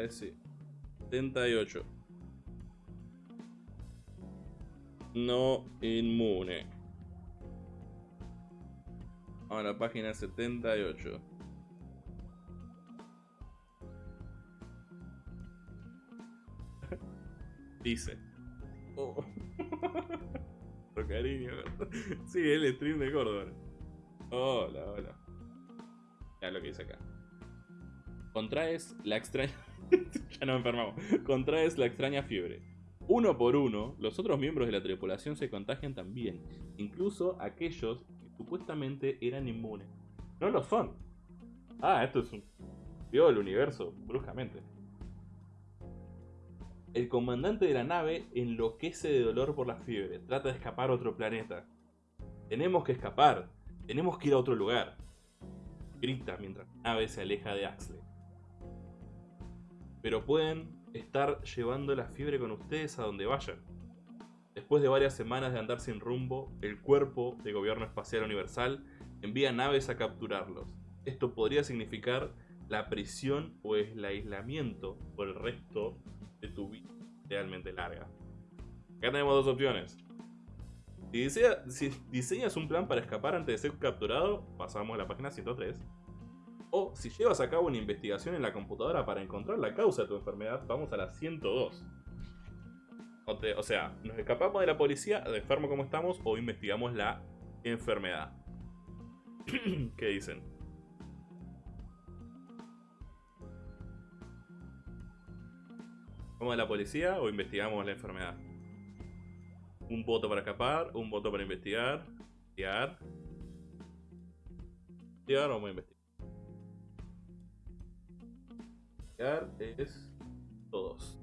Ese 78. No inmune. Ahora, página 78. Dice. Oh. cariño. Sí, el stream de Córdoba. Hola, hola. Ya lo que dice acá. Contraes la extraña. ya no enfermamos. Contraes la extraña fiebre. Uno por uno, los otros miembros de la tripulación se contagian también, incluso aquellos que supuestamente eran inmunes. No lo son. Ah, esto es un... Vio el universo, bruscamente. El comandante de la nave enloquece de dolor por la fiebre. Trata de escapar a otro planeta. Tenemos que escapar. Tenemos que ir a otro lugar. Grita mientras la nave se aleja de Axley. Pero pueden estar llevando la fiebre con ustedes a donde vayan. Después de varias semanas de andar sin rumbo, el cuerpo de gobierno espacial universal envía naves a capturarlos. Esto podría significar la prisión o el aislamiento por el resto de tu vida realmente larga. Acá tenemos dos opciones. Si, diseñas un plan para escapar antes de ser capturado, pasamos a la página 103. O si llevas a cabo una investigación en la computadora para encontrar la causa de tu enfermedad, vamos a la 102. O, sea, nos escapamos de la policía, de enfermo como estamos, o investigamos la enfermedad. ¿Qué dicen? ¿Vamos a la policía o investigamos la enfermedad? Un voto para escapar, un voto para investigar. Investigar. Investigar o vamos investigar. Es todos.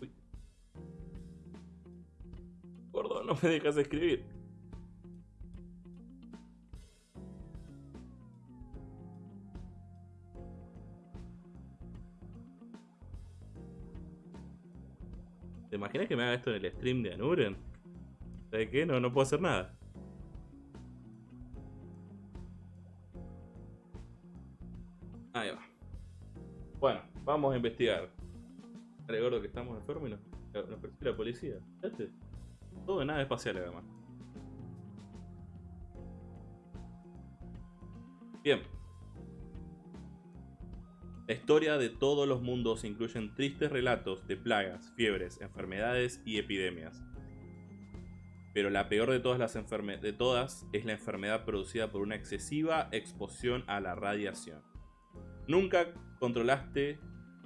Uy. Gordo, no me dejas escribir. ¿Te imaginas que me haga esto en el stream de Anuren? ¿Sabes qué? No, no puedo hacer nada. Ahí va. Bueno, vamos a investigar. Dale, gordo, que estamos enfermos y nos, persigue la policía. ¿Este? Todo de nada espacial, además. Bien. La historia de todos los mundos incluyen tristes relatos de plagas, fiebres, enfermedades y epidemias. Pero la peor de todas, las de todas es la enfermedad producida por una excesiva exposición a la radiación. Nunca controlaste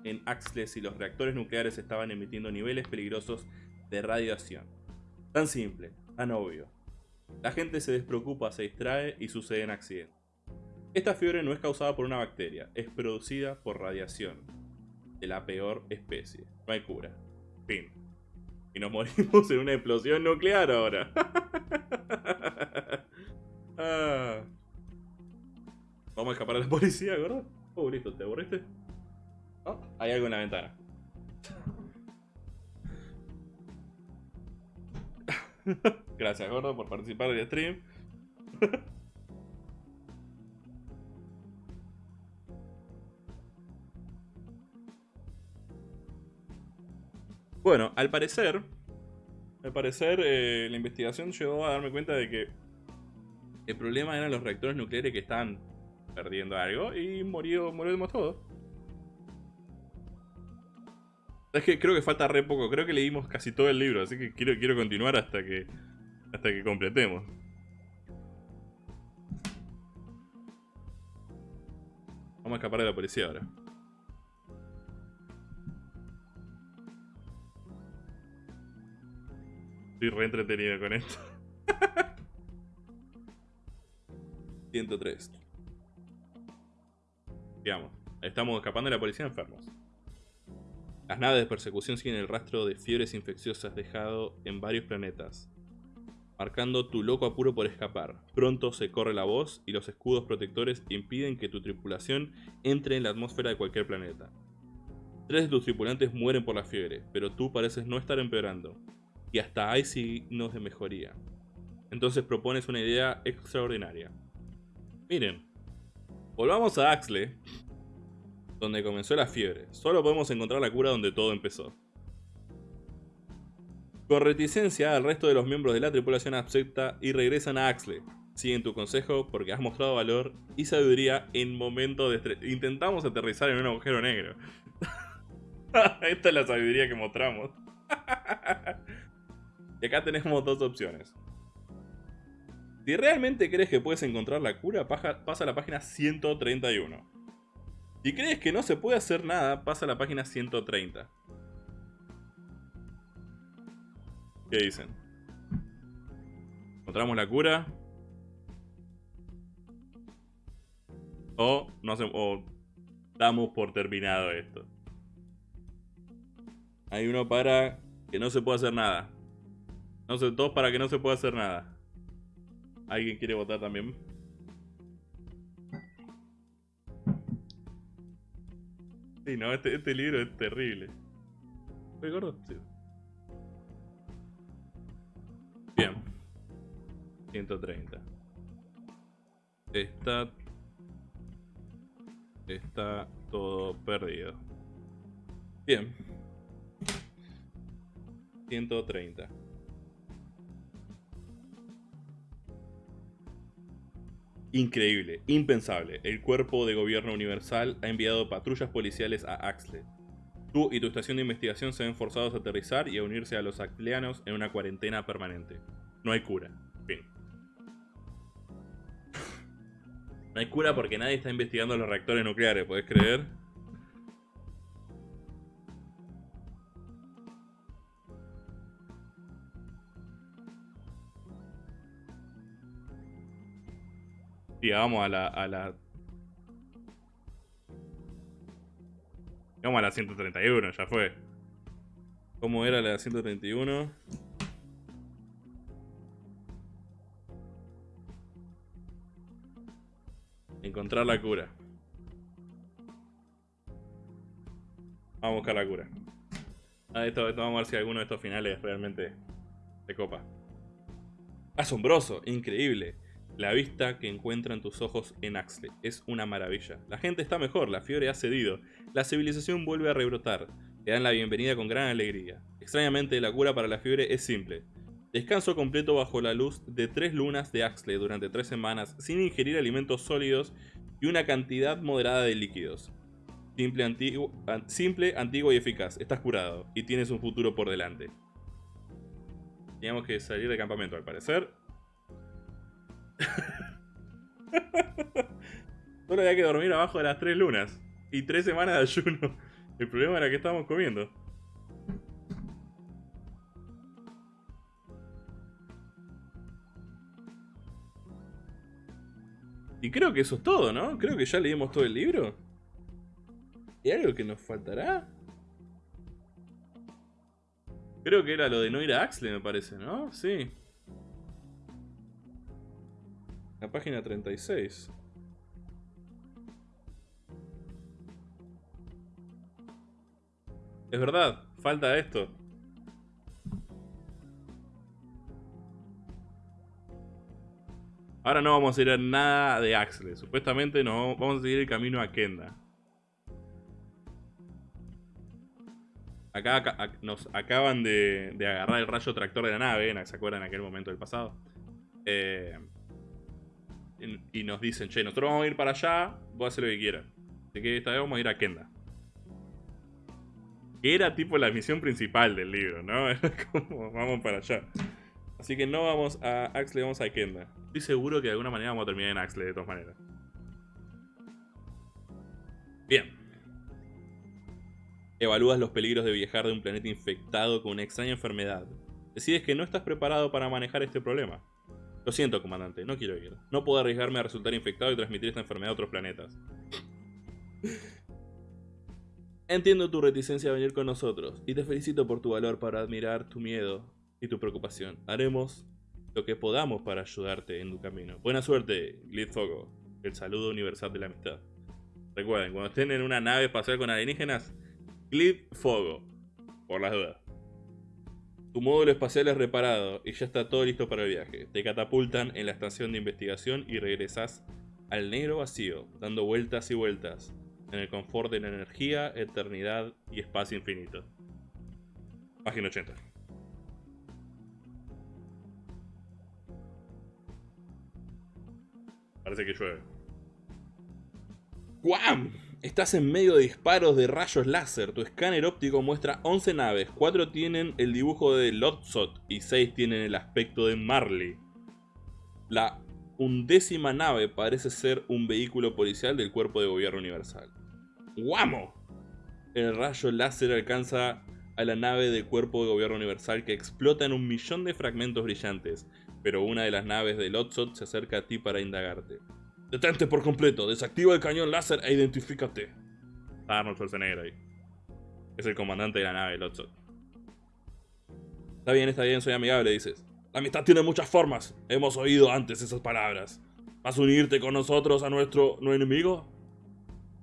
en Axle si los reactores nucleares estaban emitiendo niveles peligrosos de radiación. Tan simple, tan obvio. La gente se despreocupa, se distrae y suceden accidentes. Esta fiebre no es causada por una bacteria, es producida por radiación de la peor especie. No hay cura. Fin. Y nos morimos en una explosión nuclear ahora. Ah. Vamos a escapar a la policía, ¿verdad? Oh, listo, ¿te aburriste? Oh, hay algo en la ventana. Gracias, gordo, por participar del stream. bueno, al parecer, al parecer eh, la investigación llegó a darme cuenta de que el problema eran los reactores nucleares que estaban perdiendo algo y murió, morimos todos. Es que creo que falta re poco, creo que leímos casi todo el libro, así que quiero, quiero continuar hasta que, hasta que completemos. Vamos a escapar de la policía ahora. Estoy re entretenido con esto. 103. Digamos, estamos escapando de la policía enfermos. Las naves de persecución siguen el rastro de fiebres infecciosas dejado en varios planetas, marcando tu loco apuro por escapar. Pronto se corre la voz y los escudos protectores impiden que tu tripulación entre en la atmósfera de cualquier planeta. Tres de tus tripulantes mueren por la fiebre, pero tú pareces no estar empeorando, y hasta hay signos de mejoría. Entonces propones una idea extraordinaria. Miren, volvamos a Axley, donde comenzó la fiebre. Solo podemos encontrar la cura donde todo empezó. Con reticencia, el resto de los miembros de la tripulación acepta y regresan a Axley. Siguen tu consejo porque has mostrado valor y sabiduría en momentos de estrés. Intentamos aterrizar en un agujero negro. Esta es la sabiduría que mostramos. y acá tenemos dos opciones. Si realmente crees que puedes encontrar la cura, pasa a la página 131. Si crees que no se puede hacer nada, pasa a la página 130. ¿Qué dicen? ¿Encontramos la cura? O, no sé, o damos por terminado esto. Hay uno para que no se pueda hacer nada. No sé, dos para que no se pueda hacer nada. ¿Alguien quiere votar también? Sí, no, este, este libro es terrible. ¿Estoy gordo? Sí. Bien. 130. Está... Está todo perdido. Bien. 130. Increíble, impensable. El Cuerpo de Gobierno Universal ha enviado patrullas policiales a Axley. Tú y tu estación de investigación se ven forzados a aterrizar y a unirse a los axleanos en una cuarentena permanente. No hay cura. Fin. No hay cura porque nadie está investigando los reactores nucleares, ¿podés creer? Llegamos a la, a la... Llegamos a la 131, ya fue. ¿Cómo era la 131? Encontrar la cura. Vamos a buscar la cura. Ah, esto, vamos a ver si alguno de estos finales realmente se copa. Asombroso, increíble. La vista que encuentran tus ojos en Axley es una maravilla. La gente está mejor, la fiebre ha cedido, la civilización vuelve a rebrotar. Te dan la bienvenida con gran alegría. Extrañamente, la cura para la fiebre es simple. Descanso completo bajo la luz de tres lunas de Axley durante tres semanas sin ingerir alimentos sólidos y una cantidad moderada de líquidos. Simple, antiguo, simple, antiguo y eficaz. Estás curado y tienes un futuro por delante. Teníamos que salir de campamento al parecer. Solo había que dormir abajo de las tres lunas. Y tres semanas de ayuno. El problema era que estábamos comiendo. Y creo que eso es todo, ¿no? Creo que ya leímos todo el libro. ¿Y algo que nos faltará? Creo que era lo de no ir a Axley, me parece, ¿no? Sí. La página 36. Es verdad, falta esto. Ahora no vamos a ir a nada de Axle. Supuestamente no vamos a seguir el camino a Kenda. Acá, nos acaban de, agarrar el rayo tractor de la nave, ¿se acuerdan en aquel momento del pasado? Eh, y, nos dicen, che, nosotros vamos a ir para allá, vos hacer lo que quieras. Así que esta vez vamos a ir a Kenda. Que era tipo la misión principal del libro, ¿no? Era como, vamos para allá. Así que no vamos a Axley, vamos a Kenda. Estoy seguro que de alguna manera vamos a terminar en Axley, de todas maneras. Bien. Evalúas los peligros de viajar de un planeta infectado con una extraña enfermedad. Decides que no estás preparado para manejar este problema. Lo siento, comandante, no quiero ir. No puedo arriesgarme a resultar infectado y transmitir esta enfermedad a otros planetas. Entiendo tu reticencia a venir con nosotros y te felicito por tu valor para admirar tu miedo y tu preocupación. Haremos lo que podamos para ayudarte en tu camino. Buena suerte, Glitfogo. El saludo universal de la amistad. Recuerden, cuando estén en una nave espacial con alienígenas, Glitfogo. Por las dudas. Tu módulo espacial es reparado y ya está todo listo para el viaje. Te catapultan en la estación de investigación y regresas al negro vacío, dando vueltas y vueltas en el confort de la energía, eternidad y espacio infinito. Página 80. Parece que llueve. ¡Guam! Estás en medio de disparos de rayos láser. Tu escáner óptico muestra 11 naves. 4 tienen el dibujo de Lotzot y 6 tienen el aspecto de Marley. La undécima nave parece ser un vehículo policial del Cuerpo de Gobierno Universal. ¡Guamo! El rayo láser alcanza a la nave del Cuerpo de Gobierno Universal que explota en un millón de fragmentos brillantes, pero una de las naves de Lotzot se acerca a ti para indagarte. Detente por completo, desactiva el cañón láser e identifícate. Arnold Schwarzenegger ahí. Es el comandante de la nave, Lotzot. Está bien, está bien, soy amigable, dices. La amistad tiene muchas formas. Hemos oído antes esas palabras. ¿Vas a unirte con nosotros a nuestro no enemigo?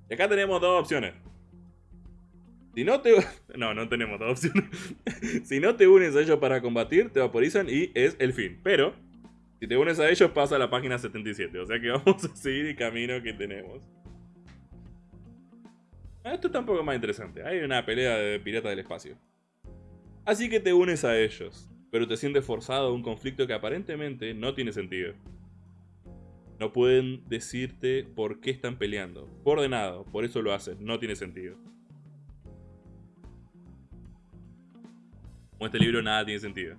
Y acá tenemos dos opciones. Si no te... No, no tenemos dos opciones. si no te unes a ellos para combatir, te vaporizan y es el fin. Pero, si te unes a ellos, pasa a la página 77. O sea que vamos a seguir el camino que tenemos. Ah, esto está un poco más interesante. Hay una pelea de piratas del espacio. Así que te unes a ellos. Pero te sientes forzado a un conflicto que aparentemente no tiene sentido. No pueden decirte por qué están peleando. Por ordenado, por eso lo hacen. No tiene sentido. Con este libro nada tiene sentido.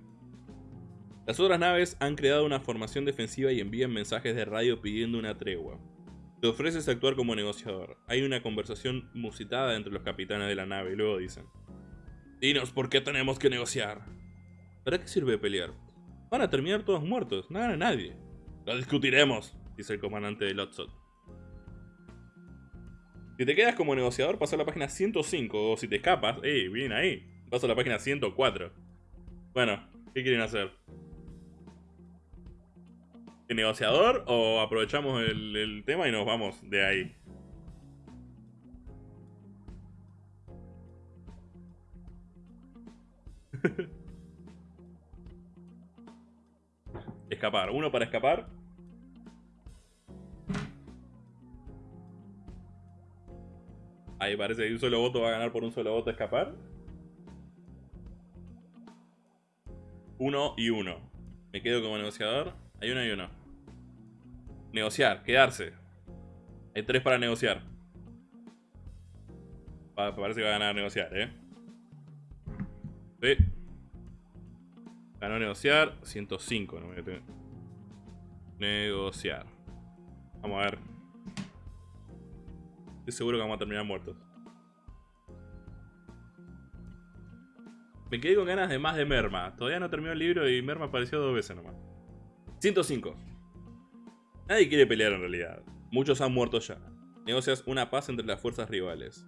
Las otras naves han creado una formación defensiva y envían mensajes de radio pidiendo una tregua. Te ofreces actuar como negociador. Hay una conversación musitada entre los capitanes de la nave y luego dicen Dinos por qué tenemos que negociar. ¿Para qué sirve pelear? Van a terminar todos muertos, no gana nadie. Lo discutiremos, dice el comandante de Lotzot. Si te quedas como negociador, pasa a la página 105, o si te escapas, ¡eh, bien ahí! Paso a la página 104. Bueno, ¿qué quieren hacer? ¿El negociador o aprovechamos el, tema y nos vamos de ahí? escapar. Uno para escapar. Ahí parece que un solo voto va a ganar por un solo voto escapar. Uno y uno. Me quedo como negociador. Hay uno y uno. Negociar, quedarse. Hay tres para negociar. parece que va a ganar negociar, ¿eh? Sí. Ganó negociar. 105, no me Negociar. Vamos a ver. Estoy seguro que vamos a terminar muertos. Me quedé con ganas de más de Merma. Todavía no terminó el libro y Merma apareció dos veces nomás. 105. Nadie quiere pelear en realidad. Muchos han muerto ya. Negocias una paz entre las fuerzas rivales.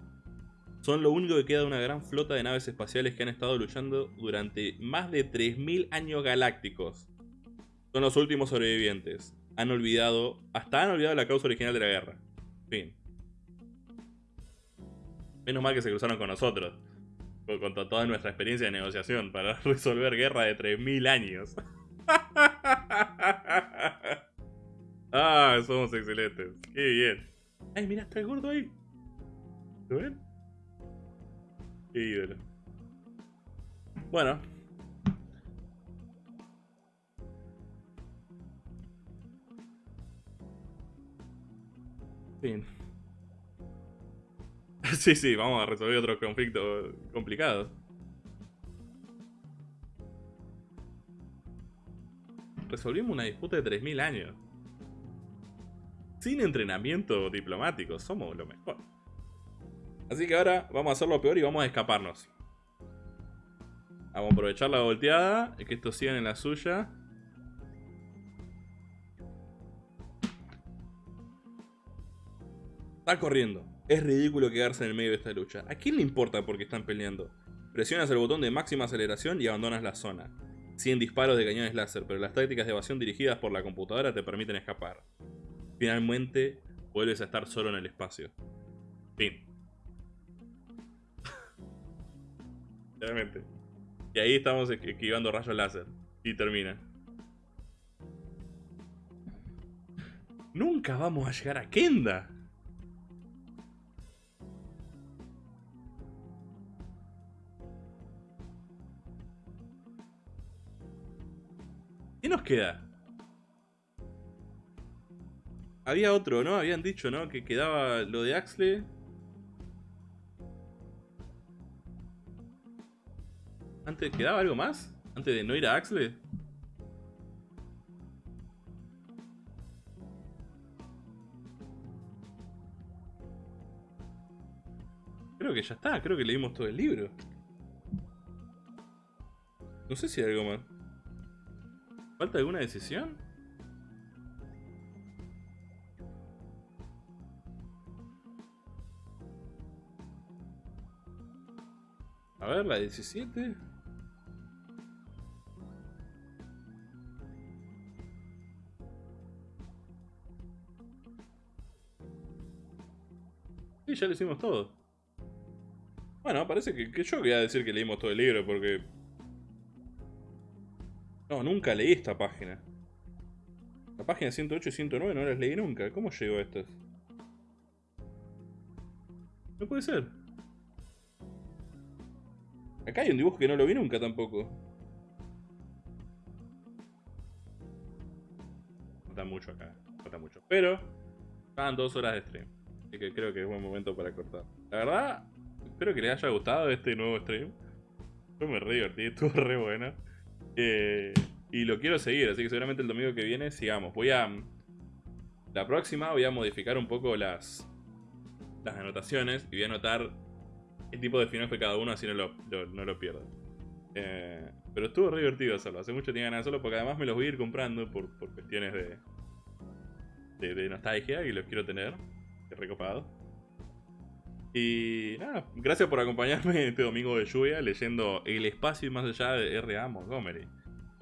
Son lo único que queda de una gran flota de naves espaciales que han estado luchando durante más de 3.000 años galácticos. Son los últimos sobrevivientes. Han olvidado, hasta han olvidado la causa original de la guerra. Fin. Menos mal que se cruzaron con nosotros con toda nuestra experiencia de negociación para resolver guerra de 3.000 años. Ah, somos excelentes. Qué bien. Ay, mira, está el gordo ahí. ¿Lo ven? Qué ídolo. Bueno. Fin. Sí, sí, vamos a resolver otro conflicto complicado. Resolvimos una disputa de 3.000 años. Sin entrenamiento diplomático, somos lo mejor. Así que ahora vamos a hacer lo peor y vamos a escaparnos. Vamos a aprovechar la volteada y que estos sigan en la suya. Está corriendo. Es ridículo quedarse en el medio de esta lucha. ¿A quién le importa porque están peleando? Presionas el botón de máxima aceleración y abandonas la zona. 100 disparos de cañones láser, pero las tácticas de evasión dirigidas por la computadora te permiten escapar. Finalmente, vuelves a estar solo en el espacio. Fin. Realmente. Y ahí estamos esquivando rayos láser. Y termina. Nunca vamos a llegar a Kenda. ¿Qué nos queda? Había otro, ¿no? Habían dicho, ¿no? Que quedaba lo de Axley. Antes, ¿quedaba algo más? Antes de no ir a Axley. Creo que ya está, creo que leímos todo el libro. No sé si hay algo más. ¿Falta alguna decisión? A ver, la 17. Sí, ya lo hicimos todo. Bueno, parece que, que yo voy a decir que leímos todo el libro porque no, nunca leí esta página. La página 108 y 109 no las leí nunca. ¿Cómo llegó a estas? No puede ser. Acá hay un dibujo que no lo vi nunca tampoco. Falta mucho acá. Falta mucho. Pero, estaban dos horas de stream. Así que creo que es buen momento para cortar. La verdad, espero que les haya gustado este nuevo stream. Yo me re divertí, estuvo re bueno. Eh, y lo quiero seguir, así que seguramente el domingo que viene sigamos. Voy a... La próxima voy a modificar un poco las, las anotaciones y voy a anotar el tipo de final fue cada uno, así no lo, no lo pierdo. Eh, pero estuvo re divertido hacerlo. Hace mucho tenía ganas de hacerlo porque además me los voy a ir comprando por, por cuestiones de, de, nostalgia y los quiero tener. Qué. Y nada, gracias por acompañarme este domingo de lluvia leyendo El espacio y más allá de R.A. Montgomery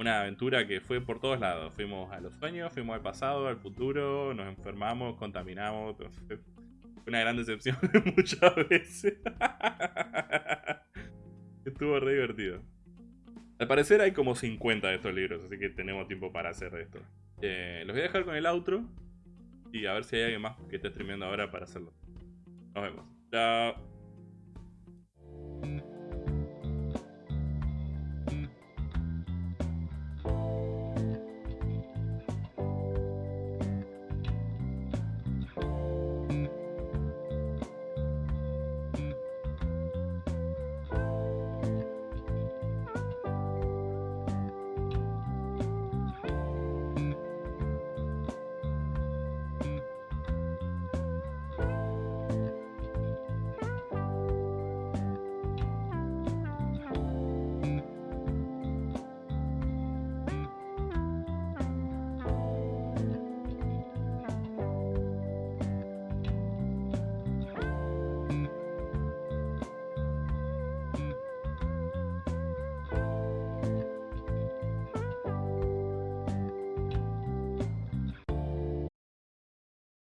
una aventura que fue por todos lados. Fuimos a los sueños, fuimos al pasado, al futuro, nos enfermamos, contaminamos una gran decepción muchas veces. Estuvo re divertido. Al parecer hay como 50 de estos libros, así que tenemos tiempo para hacer esto. Eh, los voy a dejar con el outro y a ver si hay alguien más que esté streameando ahora para hacerlo. Nos vemos. Chao.